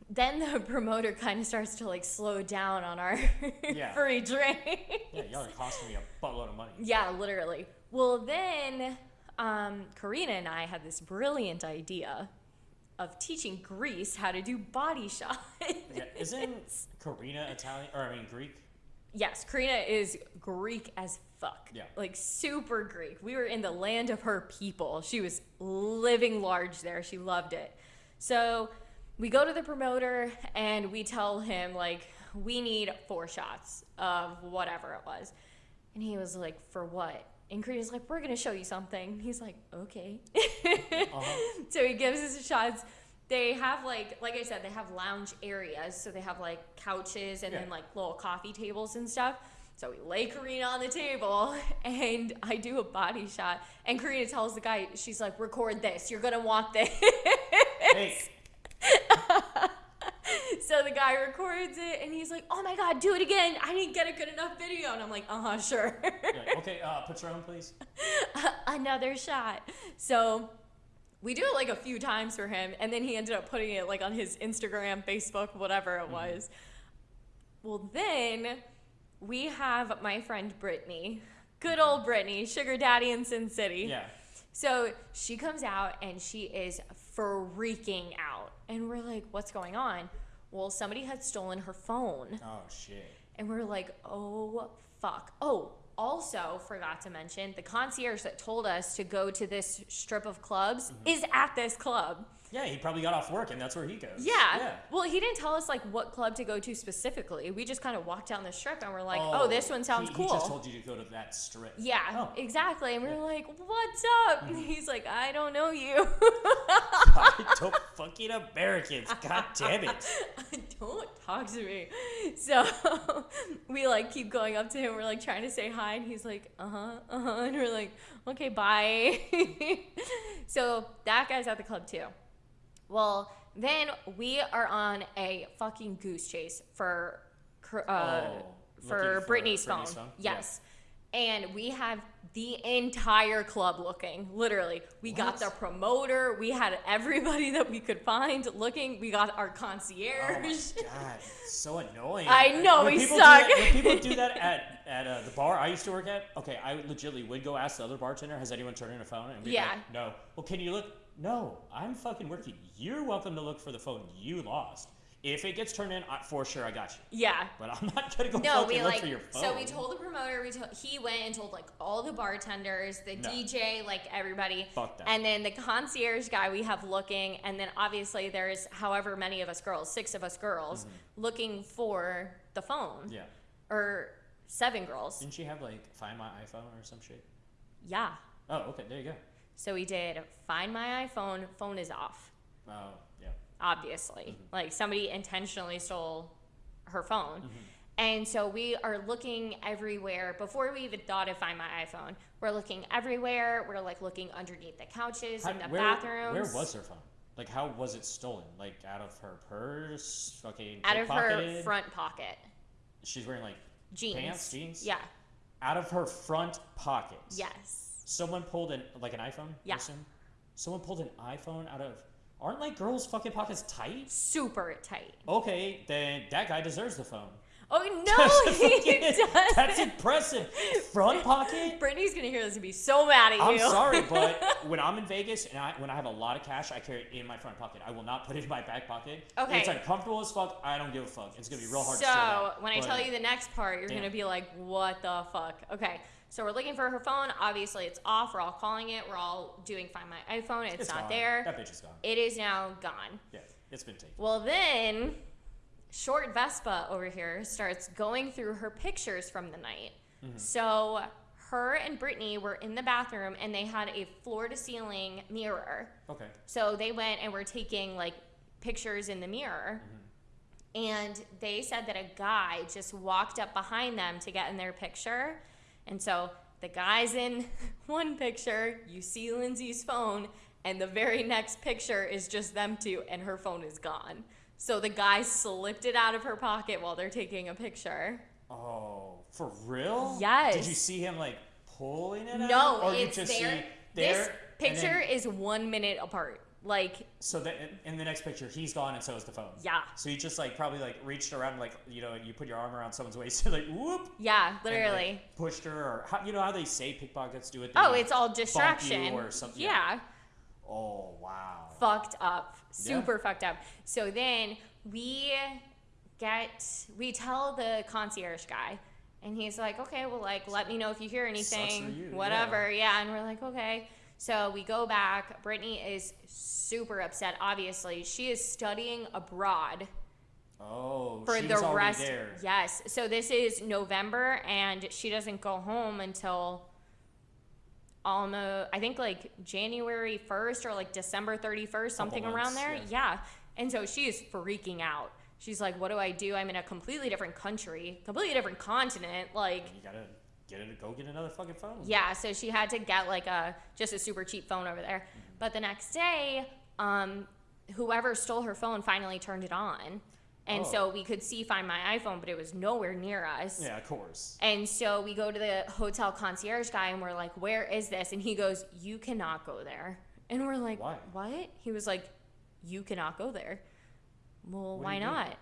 then the promoter kind of starts to like slow down on our Yeah. free drink. Yeah, y'all are costing me a buttload of money. Yeah, literally. Well, then um, Karina and I had this brilliant idea of teaching Greece how to do body shots. Yeah, isn't Karina Italian or I mean Greek? yes, Karina is Greek as fuck. Yeah. Like super Greek. We were in the land of her people. She was living large there. She loved it. So we go to the promoter and we tell him like we need four shots of whatever it was and he was like for what and Karina's like we're gonna show you something he's like okay Uh-huh. so he gives us the shots they have like like i said they have lounge areas so they have like couches and Yeah. then like little coffee tables and stuff so we lay Karina on the table and I do a body shot. And Karina tells the guy, she's like, record this. You're going to want this. Hey, so the guy records it and he's like, oh my God, do it again. I didn't get a good enough video. And I'm like, uh huh, sure. like, okay, uh, Patron, please. Another shot. So we do it like a few times for him. And then he ended up putting it like on his Instagram, Facebook, whatever it was. Well, then we have my friend Brittany. Good old Brittany, sugar daddy in Sin City. Yeah. So she comes out and she is freaking out. And we're like, what's going on? Well, somebody had stolen her phone. Oh shit. And we're like, oh, fuck. Oh, also forgot to mention the concierge that told us to go to this strip of clubs Mm-hmm. is at this club. Yeah, he probably got off work and that's where he goes. Yeah. Yeah. Well, he didn't tell us like what club to go to specifically. We just kind of walked down the strip and we're like, oh, this one sounds he, cool. He just told you to go to that strip. Yeah, Oh. exactly. And we Yeah. were like, "What's up?" And he's like, "I don't know you." I don't fucking Americans. God damn it. don't talk to me. So we like keep going up to him. We're like trying to say hi, and he's like, "Uh huh, uh huh," and we're like, "Okay, bye." so that guy's at the club too. Well, then we are on a fucking goose chase for uh, Oh, for Brittany's phone. Brittany's phone? Yeah. Yes. And we have the entire club looking. Literally, we got the promoter. We had everybody that we could find looking. We got our Oh concierge. my god, so annoying. I know, when we people suck. Do that, when people do that at, at uh, the bar I used to work at, okay, I legitimately would go ask the other bartender, has anyone turned in a phone? And be Yeah. like, no. Well, can you look? No, I'm fucking working. You're welcome to look for the phone you lost. If it gets turned in, I, for sure I got you. yeah. But I'm not gonna go No, fucking we look like. for your phone. So we told the promoter. We told he went and told like all the bartenders, the No. DJ, like everybody. Fuck that. And then the concierge guy we have looking, and then obviously there's however many of us girls, six of us girls, looking for the phone. Mm-hmm. Yeah. Or seven girls. Didn't she have like Find My iPhone or some shit? Yeah. Oh, okay, there you go. So we did find my iPhone, phone is off, Oh, yeah. obviously. Mm-hmm. Like somebody intentionally stole her phone. Mm-hmm. And so we are looking everywhere. Before we even thought of find my iPhone, we're looking everywhere. We're like looking underneath the couches, How- in the where, bathrooms. Where was her phone? Like, how was it stolen? Like, out of her purse? Fucking Out of her front pocket. She's wearing like Jeans. pants, jeans. Yeah. Out of her front pocket. Yes. Someone pulled an like an iPhone. Yeah. assume? Someone pulled an iPhone out of. Aren't like girls' fucking pockets tight? Super tight. Okay, then that guy deserves the phone. Oh no, he does. That's impressive. Front pocket. Brittany's gonna hear this and be so mad at you. I'm sorry, but when I'm in Vegas and I, when I have a lot of cash, I carry it in my front pocket. I will not put it in my back pocket. Okay. It's uncomfortable as fuck. I don't give a fuck. It's gonna be real hard so to when I But, tell you the next part, you're Damn. gonna be like, "What the fuck?" Okay, so we're looking for her phone. Obviously, it's off. We're all calling it. We're all doing find my iPhone. It's, it's not gone. there. That bitch is gone. It is now gone. Yeah, it's been taken. Well, then, short Vespa over here starts going through her pictures from the night. Mm-hmm. So her and Brittany were in the bathroom and they had a floor to ceiling mirror. Okay. So they went and were taking like pictures in the mirror. And they said that a guy just walked up behind them to get in their picture. And so the guy's in one picture, you see Lindsay's phone, and the very next picture is just them two, and her phone is gone. So the guy slipped it out of her pocket while they're taking a picture. Oh, for real? Yes. Did you see him like pulling it out? No, it's you just there. see there. this picture then- is one minute apart. Like, so that in, the next picture, he's gone and so is the phone. yeah. So you just like probably like reached around like you know you put your arm around someone's waist and like whoop. Yeah, and, like, literally. pushed her or how, you know how they say pickpockets do it. They, Oh, like, it's all distraction. or something. Yeah. Oh wow. Fucked up. Yeah. Super fucked up. So then we get, we tell the concierge guy, and he's like, okay, well, like, let me know if you hear anything, whatever. Yeah. And we're like, okay. So we go back. Brittany is super upset. Obviously, she is studying abroad Oh, for the rest. there. Yes. So this is November, and she doesn't go home until almost I think like January first or like December thirty first, something around there. yeah. Yeah. And so she is freaking out. She's like, "What do I do? I'm in a completely different country, completely different continent. Like, You gotta get it. Go get another fucking phone. yeah." So she had to get like a just a super cheap phone over there. But the next day, um, whoever stole her phone finally turned it on, and Oh. so we could see find my iPhone, but it was nowhere near us. Yeah, of course. And so we go to the hotel concierge guy and we're like, "Where is this?" And he goes, "You cannot go there." And we're like, Why? "What?" He was like, "You cannot go there." Well, What why not? mean?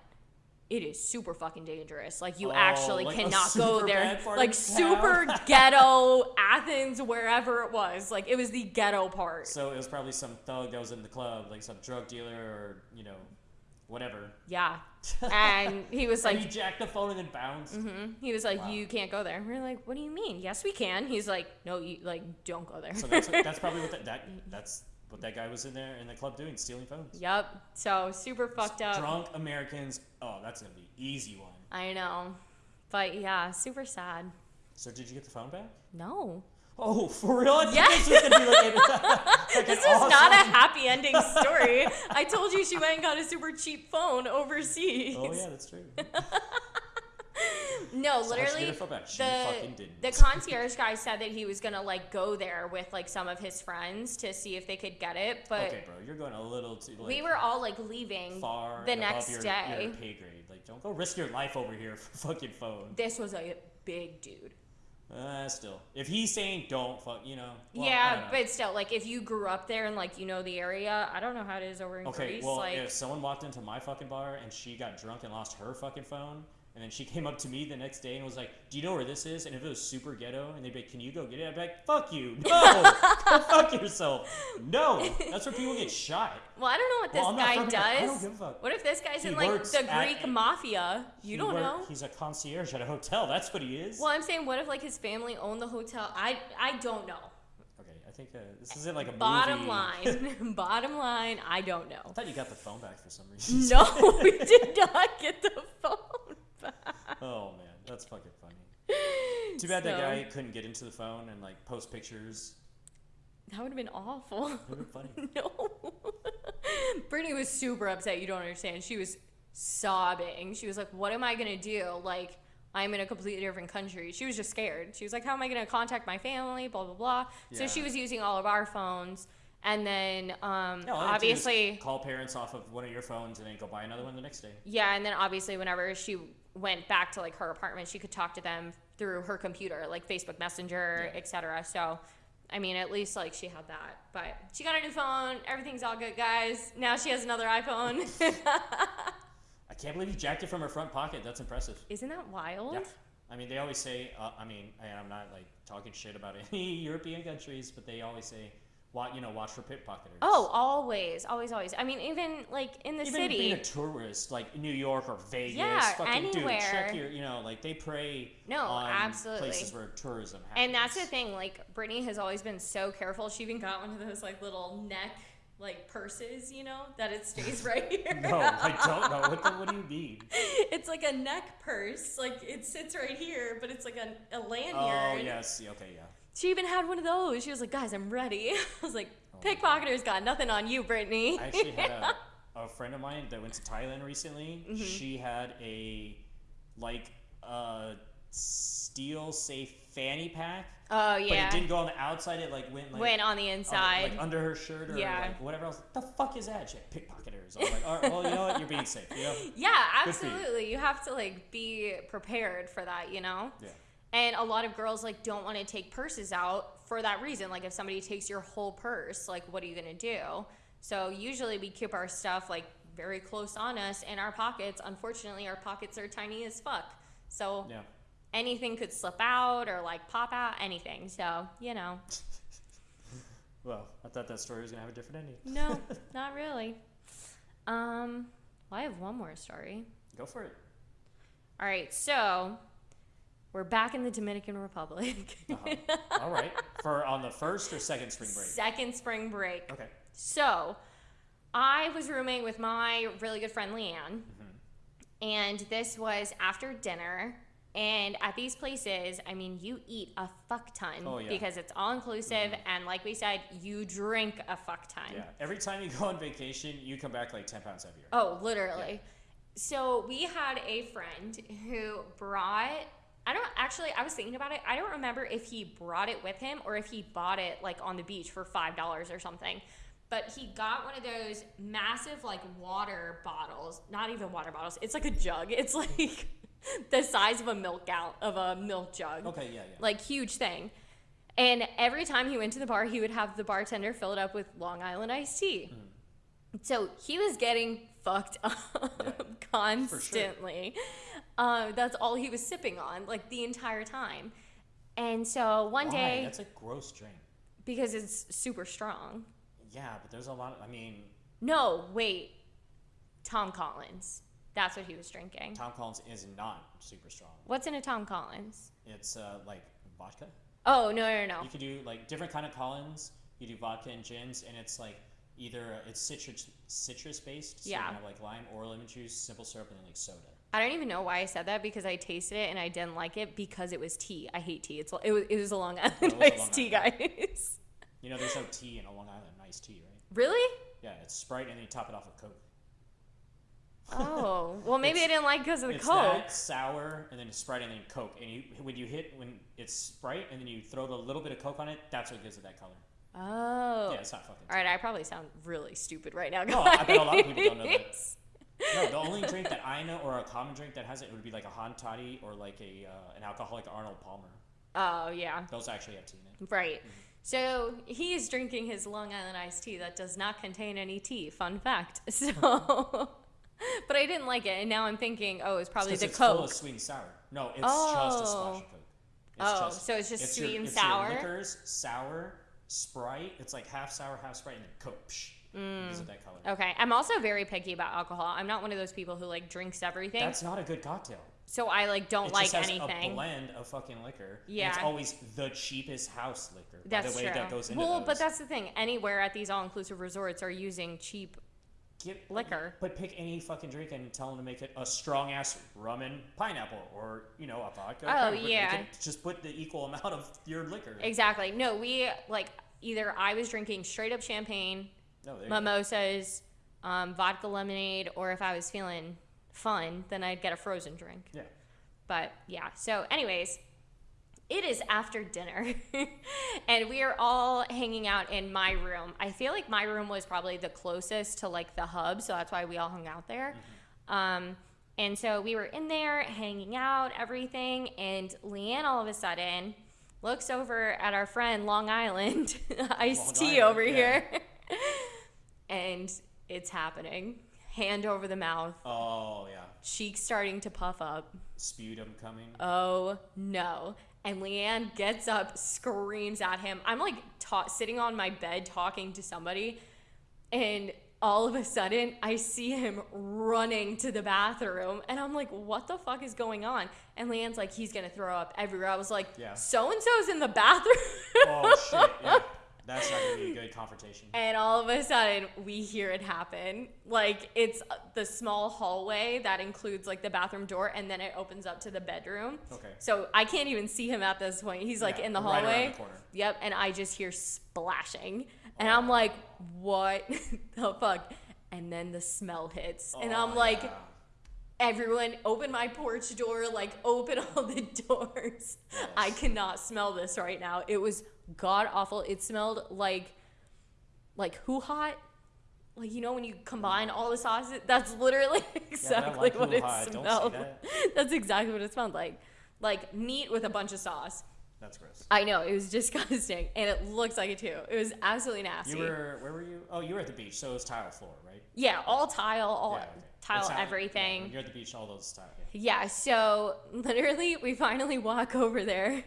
It is super fucking dangerous. Like you Oh, actually like cannot go there. Like super ghetto Athens, wherever it was. Like it was the ghetto part. So it was probably some thug that was in the club, like some drug dealer or you know, whatever. yeah. And he was Like he jacked the phone and then bounced. mhm. he was like, Wow. you can't go there. We're like, what do you mean? Yes, we can. He's like, no, you like don't go there. So that's that's probably what that, that that's what that guy was in there in the club doing, stealing phones. Yep. So super fucked up. Drunk Americans. Oh, that's gonna be easy one. I know. But yeah, super sad. So did you get the phone back? No. Oh, for real? I Yes. This was gonna be like, a- like This is not a happy ending story. I told you she went and got a super cheap phone overseas. Oh yeah, that's true. No, So how'd she get literally her phone back? She fucking the didn't. the concierge guy said that he was gonna like go there with like some of his friends to see if they could get it, but okay, bro, you're going a little too like, we were all like leaving far the next your, day. Your pay grade. Like, don't go risk your life over here for fucking phone. This was a big dude. Uh, still, if he's saying don't fuck, you know. well, yeah, know. but still, like if you grew up there and like you know the area, I don't know how it is over in Okay, Greece. well, like if someone walked into my fucking bar and she got drunk and lost her fucking phone, and then she came up to me the next day and was like, "Do you know where this is?" And if it was super ghetto, and they'd be like, "Can you go get it?" I'd be like, "Fuck you, no, go fuck yourself, no." That's where people get shot. Well, I don't know what this Well, guy fucking- I don't give a fuck. What if this guy's He in like the Greek a- mafia? You don't work- know. He's a concierge at a hotel. That's what he is. Well, I'm saying, what if like his family owned the hotel? I I don't know. Okay, I think uh, this isn't like a Bottom movie. line, bottom line, I don't know. I thought you got the phone back for some reason. No, we did not get the phone. Oh man, that's fucking funny. Too bad that So- guy couldn't get into the phone and like post pictures. That would have been awful. It would funny. No. Brittany was super upset. You don't understand. She was sobbing. She was like, What am I going to do? Like, I'm in a completely different country. She was just scared. She was like, How am I going to contact my family? Blah, blah, blah. So Yeah. she was using all of our phones. And then, um, No, all you have to do is obviously, call parents off of one of your phones and then go buy another one the next day. yeah. And then, obviously, whenever she went back to like her apartment, she could talk to them through her computer, like Facebook Messenger, Yeah. etc. So, I mean, at least like she had that. But she got a new phone. Everything's all good, guys. Now she has another iPhone. I can't believe you jacked it from her front pocket. That's impressive. Isn't that wild? Yeah. I mean, they always say. Uh, I mean, I'm not like talking shit about any European countries, but they always say, "Watch, you know, watch for pickpocketers." Oh, always, always, always. I mean, even like in the Even city. being a tourist, like New York or Vegas, Yeah, fucking dude, anywhere. check your, you know, like they prey No, absolutely. places where tourism happens. and that's the thing. Like Brittany has always been so careful. She even got one of those like little neck like purses, you know, that it stays right here. No, I don't know. What, the, what do you mean? it's like a neck purse. Like it sits right here, but it's like a, a lanyard. Oh yes, okay, yeah. She even had one of those. She was like, "Guys, I'm ready." I was like, Oh "Pickpocketers got nothing on you, Brittany." I actually had a, a friend of mine that went to Thailand recently. Mm-hmm. She had a like a steel safe fanny pack, oh yeah. but it didn't go on the outside. It like went like went on the on the- inside. like under her shirt or Yeah. like whatever else. The fuck is that? She had pickpocketers. I was like, all right, well, you know what? You're being safe. You know? Yeah, for you. absolutely. You have to like be prepared for that, you know? Yeah. And a lot of girls like don't want to take purses out for that reason. Like if somebody takes your whole purse, like what are you going to do? So usually we keep our stuff like very close on us in our pockets. Unfortunately, our pockets are tiny as fuck. So Yeah. anything could slip out or like pop out, anything. So, you know. Well, I thought that story was gonna have a different ending. No, not really. Um, well, I have one more story. Go for it. All right, so we're back in the Dominican Republic. Uh-huh. All right. For on the first or second spring break? Second spring break. Okay. So, I was rooming with my really good friend Leanne, Mm-hmm. and this was after dinner. And at these places, I mean, you eat a fuck ton Oh, yeah. Mm-hmm. because it's all inclusive, and like we said, you drink a fuck ton. Yeah. Every time you go on vacation, you come back like 10 pounds heavier. Oh, literally. So we had a friend who brought. I don't actually. I was thinking about it. I don't remember if he brought it with him or if he bought it like on the beach for five dollars or something. But he got one of those massive like water bottles. Not even water bottles. It's like a jug. It's like the size of a milk gal of a milk jug Okay, yeah, yeah. like huge thing. And every time he went to the bar, he would have the bartender fill it up with Long Island iced tea. Mm-hmm. So he was getting fucked up constantly. Um, that's all he was sipping on, like the entire time. And so one Why? day, That's a gross drink. because it's super strong. Yeah, but there's a lot of, I mean, No, wait. Tom Collins. That's what he was drinking. Tom Collins is not super strong. What's in a Tom Collins? It's uh, like vodka. Oh, no, no, no. You could do like different kind of Collins. You do vodka and gins, and it's like either uh, it's citrus citrus based, so Yeah. can have like lime or lemon juice, simple syrup, and then like soda. I don't even know why I said that because I tasted it and I didn't like it because it was tea. I hate tea. It's it was, it was a Long Island iced Long tea, guys. You know, there's no tea in a Long Island iced tea, right? really? Yeah, it's Sprite, and then you top it off with Coke. Oh, well maybe I didn't like because of the it's Coke. that sour, and then it's Sprite, and then Coke. And you when you hit when it's Sprite, and then you throw a little bit of Coke on it, that's what gives it that color. Oh. Yeah, it's not fucking. All right, I probably sound really stupid right now. No, I bet a lot of people don't know that. No, the only drink that I know, or a common drink that has it, would be like a hot toddy or like a uh, an alcoholic Arnold Palmer. Oh yeah, Those actually have tea in it. right. So he is drinking his Long Island iced tea that does not contain any tea. Fun fact. So, but I didn't like it, and now I'm thinking, oh, it's probably 'cause the it's full Coke. of sweet and sour. No, it's just a splash Oh. of Coke. It's Oh, so it's just your- sweet and it's sour? Your liquors, sour, Sprite. It's like half sour, half Sprite, and then Coke. Psh, Mm. It that color. Okay, I'm also very picky about alcohol. I'm not one of those people who like drinks everything. That's not a good cocktail. so I like don't It like just has anything. a blend of fucking liquor. Yeah. it's always the cheapest house liquor. That's by the way true. that goes into well, those. but that's the thing. Anywhere at these all-inclusive resorts are using cheap. Get, liquor. But pick any fucking drink and tell them to make it a strong ass rum and pineapple, or you know a vodka. Oh. Yeah. just put the equal amount of your liquor. Exactly. No, we like either I was drinking straight up champagne, No, there mimosas, um, vodka lemonade, or if I was feeling fun, then I'd get a frozen drink. Yeah. But yeah, so, anyways, it is after dinner, and we are all hanging out in my room. I feel like my room was probably the closest to like the hub, so that's why we all hung out there. Um, and so we were in there hanging out, everything, and Leanne all of a sudden looks over at our friend Long Island iced tea over yeah. here, and it's happening. Hand over the mouth, Oh yeah. cheeks starting to puff up. Sputum coming. Oh no. And Leanne gets up, screams at him. I'm like ta- sitting on my bed talking to somebody, and all of a sudden I see him running to the bathroom, and I'm like, what the fuck is going on? And Leanne's like, he's gonna throw up everywhere. I was like, Yeah. so and so's in the bathroom. oh shit. Yeah. That's not gonna be a good confrontation. And all of a sudden, we hear it happen. Like it's uh, the small hallway that includes like the bathroom door, and then it opens up to the bedroom. Okay. So I can't even see him at this point. He's like Yeah, in the hallway. right around the corner. Yep. And I just hear splashing, and oh. I'm like, "What the fuck?" And then the smell hits, and oh, I'm Oh, like, yeah. "Everyone, open my porch door! Like, open all the doors! I cannot smell this right now. It was god awful. It smelled like, like who hot." Like you know when you combine all the sauces, that's literally exactly like what it Ha. Don't say smelled. that. That's exactly what it smelled like. Like meat with a bunch of sauce. That's gross. I know it was disgusting, and it looks like it too. It was absolutely nasty. You were where were you? Oh, you were at the beach, so it was tile floor, right? yeah, all tile, all Yeah, okay. tile, not- yeah, everything. when you're at the beach, all those tile. Yeah. Yeah, so literally, we finally walk over there.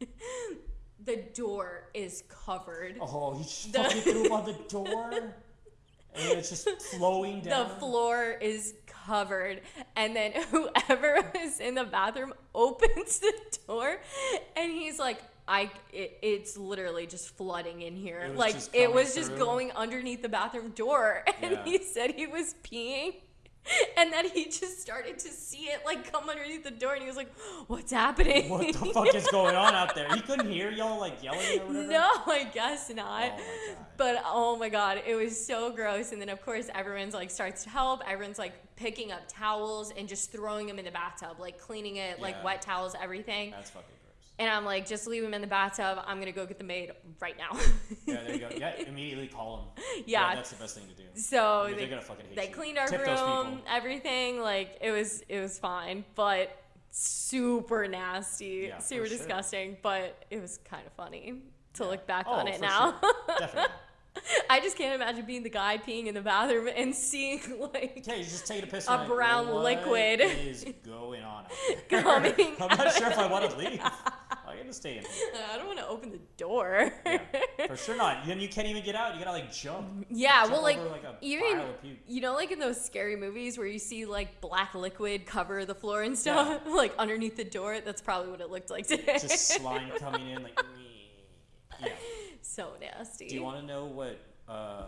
the door is covered. Oh, he just The- fucking threw on the door, and it's just flowing down. The floor is covered, and then whoever is in the bathroom opens the door, and he's like, I it, it's literally just flooding in here. It was like it was just through. going underneath the bathroom door, and Yeah. he said he was peeing. And then he just started to see it like come underneath the door, and he was like, "What's happening?" What the fuck is going on out there? He couldn't hear y'all like yelling or whatever. No, I guess not. Oh. But oh my god, it was so gross. And then of course everyone's like starts to help. Everyone's like picking up towels and just throwing them in the bathtub, like cleaning it, like wet towels, everything. That's fucking gross. And I'm like, just leave them in the bathtub. I'm gonna go get the maid right now. Yeah, there you go. Yeah, immediately call them. Yeah. that's the best thing to do. so I mean, they, they're gonna fucking hate they you. cleaned our Tip room, everything. Like it was it was fine, but super nasty, Yeah, super sure. disgusting. But it was kind of funny to Yeah. look back Oh, on it now. sure. Definitely. I just can't imagine being the guy peeing in the bathroom and seeing like Okay, you just take a piss. A like, brown what liquid. is going on? Coming I'm not sure if I want to leave. I'm gonna stay in. here. I don't want to open the door. Yeah, for sure not. Then you can't even get out. You gotta like jump. Yeah, Jump well, like, over, like, a even pile of puke. you know, like in those scary movies where you see like black liquid cover the floor and stuff, like underneath the door. That's probably what it looked like today. Just slime coming in like. Yeah. So nasty. Do you want to know what uh,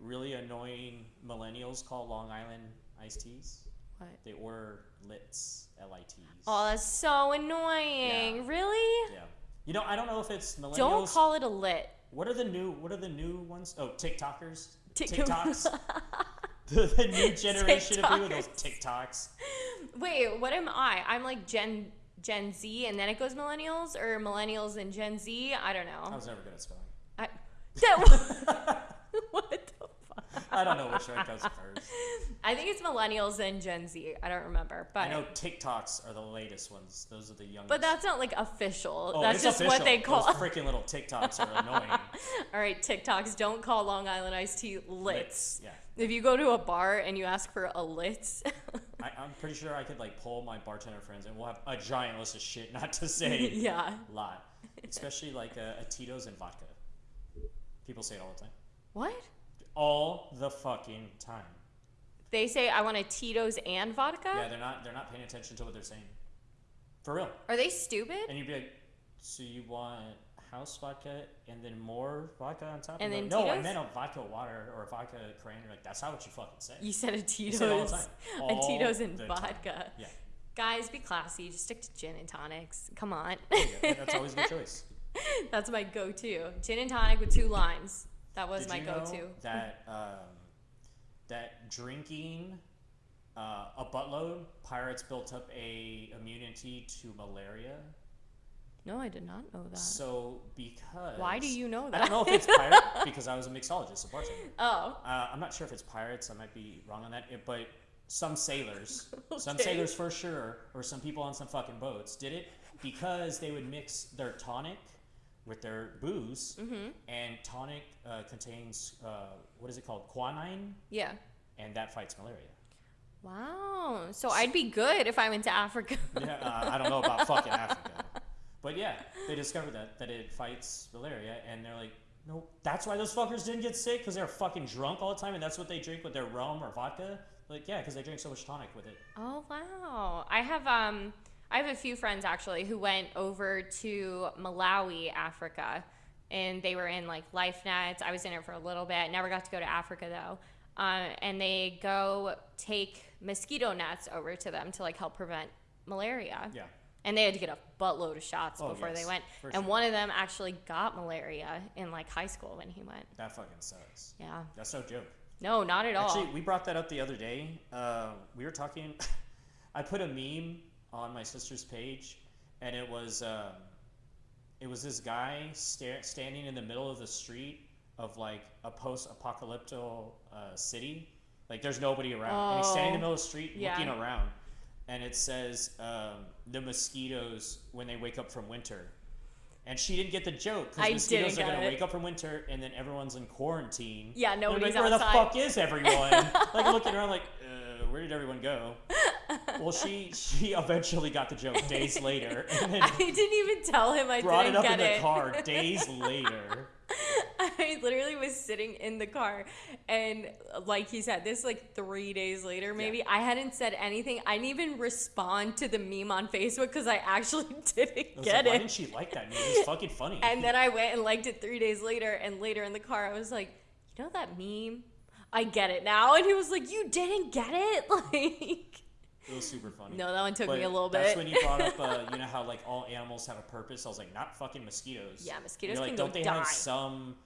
really annoying millennials call Long Island iced teas? What? They order Lits, L-I-Ts. Oh, that's so annoying. Yeah. Really? Yeah. You know, I don't know if it's millennials. Don't call it a lit. What are the new? What are the new ones? Oh, TikTokers. Tik- TikToks. the, the new generation of people. Those TikToks. Wait, what am I? I'm like Gen Gen Z, and then it goes millennials, or millennials and Gen Z. I don't know. I was never good at spelling. What the fuck? I don't know which one comes first. I think it's millennials and Gen Z. I don't remember, but I know TikToks are the latest ones. Those are the youngest. but that's not like official. oh, that's just official. what they call. Those freaking little TikToks are annoying. All right, TikToks don't call Long Island iced tea lits. Yeah. If you go to a bar and you ask for a lit, I, I'm pretty sure I could like pull my bartender friends and we'll have a giant list of shit not to say yeah. a lot. Especially like a, a Tito's and vodka. People say it all the time. What? All the fucking time. They say I want a Tito's and vodka. Yeah, they're not they're not paying attention to what they're saying. For real. Are they stupid? And you'd be like, so you want house vodka and then more vodka on top? And You're then like, no, I meant a vodka water or a vodka cran. You're like, that's not what you fucking say. You said a Tito's, all the time. a Tito's and the time. vodka. Yeah. Guys, be classy. Just stick to gin and tonics. Come on. That's always a good choice. That's my go-to. Gin and tonic with two limes. That was Did my you know go-to. that um, that drinking uh, a buttload, pirates built up a immunity to malaria. No, I did not know that. So because Why do you know that? I don't know if it's pirate because I was a mixologist, a bartender. oh, Uh, I'm not sure if it's pirates. I might be wrong on that. It, but some sailors, some sailors for sure, or some people on some fucking boats did it because they would mix their tonic with their booze, Mm-hmm. and tonic uh, contains uh, what is it called, quinine, yeah. and that fights malaria. Wow. So I'd be good if I went to Africa. Yeah, uh, I don't know about fucking Africa, but yeah, they discovered that that it fights malaria, and they're like. No, that's why those fuckers didn't get sick because they're fucking drunk all the time, and that's what they drink with their rum or vodka. Like, yeah, because they drink so much tonic with it. Oh wow! I have um I have a few friends actually who went over to Malawi, Africa, and they were in like life nets. I was in it for a little bit. Never got to go to Africa though. Uh, and they go take mosquito nets over to them to like help prevent malaria. Yeah. And they had to get a buttload of shots Oh, before they went. And sure. one of them actually got malaria in like high school when he went. That fucking sucks. Yeah. That's no joke. No, not at all. Actually, we brought that up the other day. Uh, we were talking. I put a meme on my sister's page, and it was um, it was this guy sta- standing in the middle of the street of like a post-apocalyptic uh, city. Like there's nobody around, and he's standing in the Oh, middle of the street yeah. looking around, and it says um, the mosquitoes when they wake up from winter. And she didn't get the joke because mosquitoes are gonna it. wake up from winter, and then everyone's in quarantine. Yeah, nobody's like, Where outside. the fuck is everyone? like looking around, like, uh, where did everyone go? Well, she she eventually got the joke days later, I didn't even tell him I brought didn't it up get in the it. car days later. I literally was sitting in the car, and like he said, this like three days later, maybe I hadn't said anything. I didn't even respond to the meme on Facebook because I actually didn't I was get like, Why it. didn't she like that? Meme? It was fucking funny. And then I went and liked it three days later, and later in the car, I was like, you know that meme? I get it now. And he was like, you didn't get it? Like, it was super funny. no, that one took But me a little bit. That's when you brought up, uh, you know how like all animals have a purpose. I was like, not fucking mosquitoes. Yeah, mosquitoes You're like, can don't they die. have some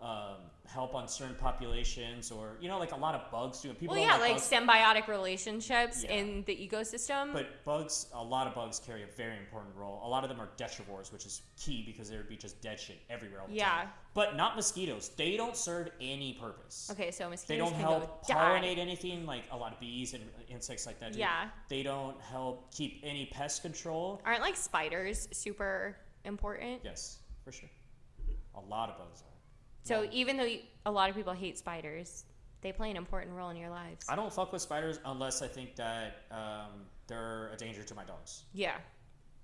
um, help on certain populations, or you know, like a lot of bugs do. it. People well, yeah, like bugs, symbiotic relationships Yeah. in the ecosystem. But bugs, a lot of bugs carry a very important role. A lot of them are detrivores, which is key because there would be just dead shit everywhere all the Yeah. time. But not mosquitoes. They don't serve any purpose. okay, so mosquitoes They don't help go die. pollinate anything like a lot of bees and insects like that. Do. Yeah. They don't help keep any pest control. Aren't like spiders super important? Yes, for sure. A lot of bugs are. So Yeah. even though you, a lot of people hate spiders, they play an important role in your lives. I don't fuck with spiders unless I think that um, they're a danger to my dogs. yeah,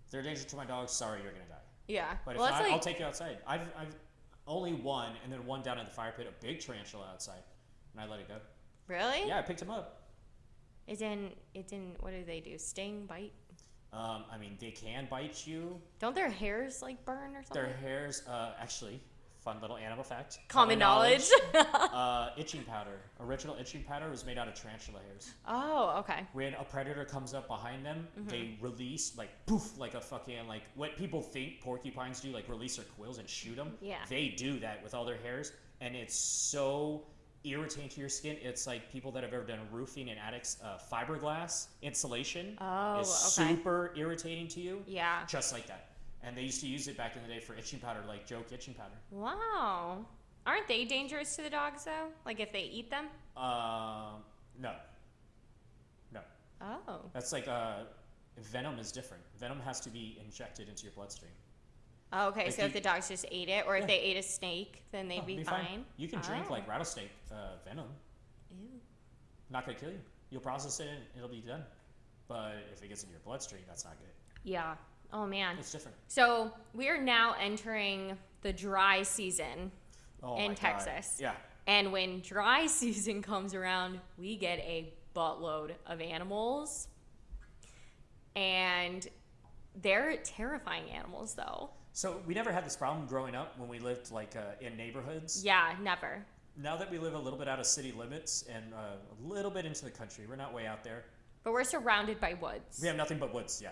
If they're a danger to my dogs, sorry, you're gonna die. yeah. But well, if that's not, like I'll take you outside. I've, I've only one, and then one down in the fire pit, a big tarantula outside, and I let it go. really. Yeah, I picked him up. It didn't. It didn't. What do they do? Sting, bite? Um, I mean, they can bite you. Don't their hairs like burn or something? Their hairs, uh, actually, fun little animal fact. Common knowledge. uh, itching powder. Original itching powder was made out of tarantula hairs. oh, okay. When a predator comes up behind them, Mm-hmm. they release like poof, like a fucking like what people think porcupines do, like release their quills and shoot them. Yeah. They do that with all their hairs, and it's so irritating to your skin. It's like people that have ever done roofing and attics, uh, fiberglass insulation Oh, is okay. super irritating to you. Yeah. Just like that. And they used to use it back in the day for itching powder, like joke itching powder. Wow. Aren't they dangerous to the dogs though? Like if they eat them? Um, no. No. Oh. That's like uh, venom is different. Venom has to be injected into your bloodstream. Oh, okay, Like so if the dogs just ate it, or if Yeah. they ate a snake, then they'd Oh, be, be fine. You can drink Oh. like rattlesnake uh, venom. Ew. Not gonna kill you. You'll process it and it'll be done. But if it gets into your bloodstream, that's not good. Yeah. Oh man. It's different. So we are now entering the dry season, Oh In my God. Texas. Yeah. and when dry season comes around, we get a buttload of animals, and they're terrifying animals, though. So we never had this problem growing up when we lived like uh, in neighborhoods. Yeah, never. Now that we live a little bit out of city limits and uh, a little bit into the country, we're not way out there. But we're surrounded by woods. We have nothing but woods. Yeah,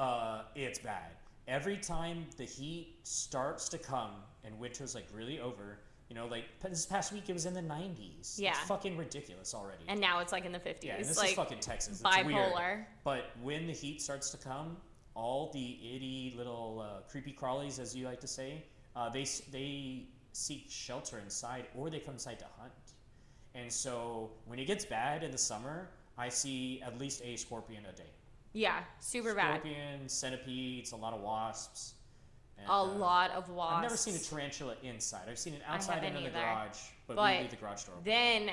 uh, it's bad. Every time the heat starts to come and winter's like really over, you know, like this past week it was in the 90s. Yeah. it's fucking ridiculous already. And now it's like in the 50s. yeah, and this like is fucking Texas. It's weird. bipolar. But when the heat starts to come, all the itty little uh, creepy crawlies, as you like to say, uh, they they seek shelter inside, or they come inside to hunt. And so when it gets bad in the summer, I see at least a scorpion a day. Yeah, super bad. Scorpion, centipedes, a lot of wasps. and, A uh, lot of wasps. I've never seen a tarantula inside. I've seen it outside and in the garage, but, But we leave the garage door open. Then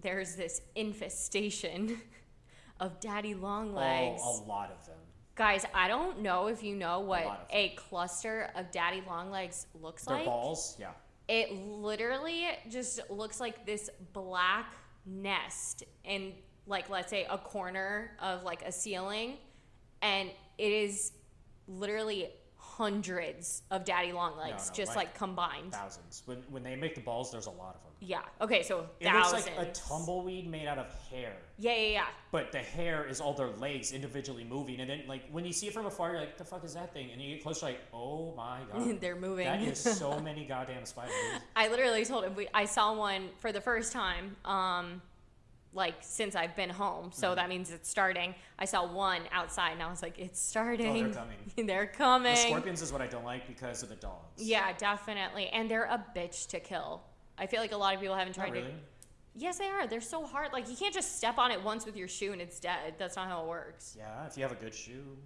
there's this infestation of daddy long legs. Oh, a lot of them. Guys, I don't know if you know what of a cluster of daddy long legs looks Their like. balls, yeah. It literally just looks like this black nest in like let's say a corner of like a ceiling and it is literally hundreds of daddy long legs no, just like like, combined. Thousands. When, when they make the balls, there's a lot of them. Yeah. Okay, so It thousands. looks like a tumbleweed made out of hair. Yeah, yeah, yeah. But the hair is all their legs individually moving. And then, like, when you see it from afar, you're like, the fuck is that thing? And you get closer, like, oh my god. They're moving. that is so many goddamn spiders. I literally told him we, I saw one for the first time, um, like since I've been home. So Mm-hmm. that means it's starting. I saw one outside, and I was like, "It's starting. Oh, they're coming. they're coming." The scorpions is what I don't like because of the dogs. Yeah, definitely. And they're a bitch to kill. I feel like a lot of people haven't Not tried really. to. Yes, they are. They're so hard. Like you can't just step on it once with your shoe and it's dead. That's not how it works. Yeah, if you have a good shoe.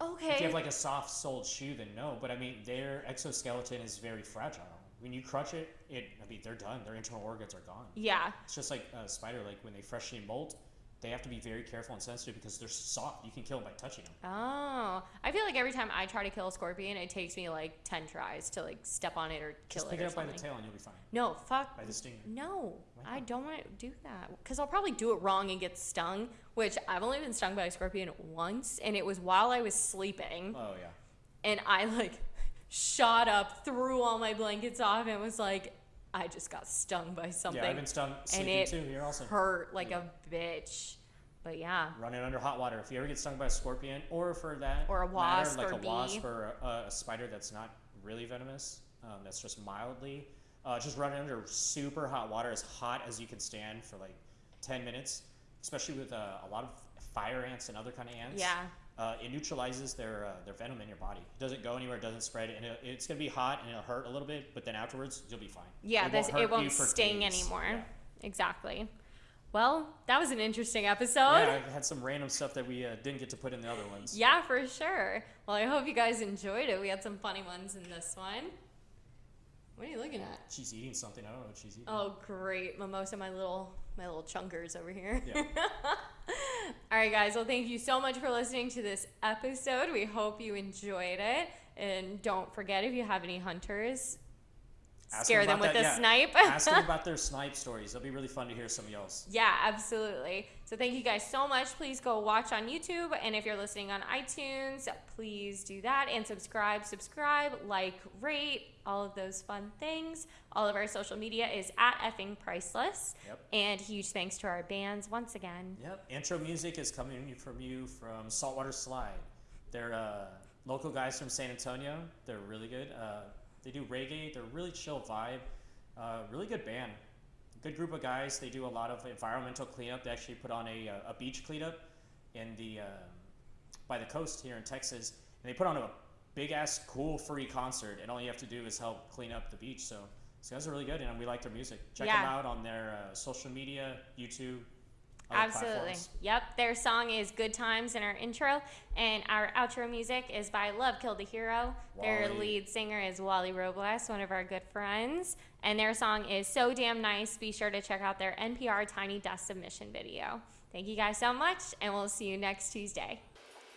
Okay. If you have like a soft soled shoe, then no. But I mean, their exoskeleton is very fragile. When you crutch it, it I mean, they're done. Their internal organs are gone. yeah. It's just like a spider. Like when they freshly molt, they have to be very careful and sensitive because they're soft. You can kill them by touching them. Oh, I feel like every time I try to kill a scorpion, it takes me like ten tries to like step on it or kill Just it pick or it up by the tail and you'll be fine. No, fuck. By the stinger. No, I don't want to do that because I'll probably do it wrong and get stung. Which I've only been stung by a scorpion once, and it was while I was sleeping, Oh yeah. and I like shot up, threw all my blankets off, and was like, I just got stung by something, Yeah, I've been stung and it too here also. hurt like Yeah. a bitch. But yeah, Running under hot water. If you ever get stung by a scorpion, or for that Or a matter, wasp like or a wasp or a, a spider that's not really venomous, um, that's just mildly, uh, just run under super hot water, as hot as you can stand for like 10 minutes, especially with uh, a lot of fire ants and other kind of ants. yeah, Uh, it neutralizes their uh, their venom in your body. It doesn't go anywhere. It doesn't spread, and it, it's gonna be hot and it'll hurt a little bit, but then afterwards you'll be fine. yeah. it this won't it won't sting days. anymore. Yeah. Exactly. Well, that was an interesting episode. Yeah, I had some random stuff that we uh, didn't get to put in the other ones. Yeah, for sure. Well, I hope you guys enjoyed it. We had some funny ones in this one. What are you looking at? She's eating something. I don't know what she's eating. Oh, great, mimosa, my little my little chunkers over here. Yeah. All right, guys. Well, thank you so much for listening to this episode. We hope you enjoyed it, and don't forget if you have any hunters, Ask scare them them with that, a yeah. snipe. Ask them about their snipe stories. It'll be really fun to hear some of y'all's. Yeah, absolutely. So thank you guys so much. Please go watch on YouTube. And if you're listening on iTunes, please do that and subscribe, subscribe, like, rate, all of those fun things. All of our social media is at effing priceless. Yep. And huge thanks to our bands once again. Yep. Intro music is coming from you from Saltwater Slide. They're uh, local guys from San Antonio. They're really good. Uh, they do reggae. They're really chill vibe. Uh, really good band. Good group of guys. They do a lot of environmental cleanup. They actually put on a, uh, a beach cleanup in the uh, by the coast here in Texas, and they put on a big ass cool free concert. And all you have to do is help clean up the beach. So these guys are really good, and we like their music. Check Yeah. them out on their uh, social media, YouTube. Other Absolutely. platforms. Yep. Their song is Good Times in our intro. And our outro music is by Love Killed the Hero. Their lead singer is Wally Robles, one of our good friends. And their song is So Damn Nice. Be sure to check out their NPR Tiny Desk submission video. Thank you guys so much, and we'll see you next Tuesday.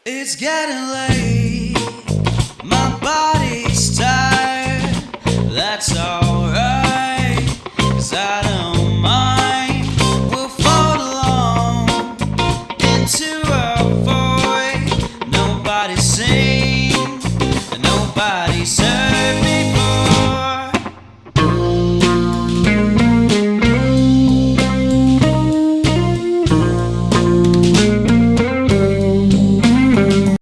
It's getting late. My body's tired. That's alright. Cause I don't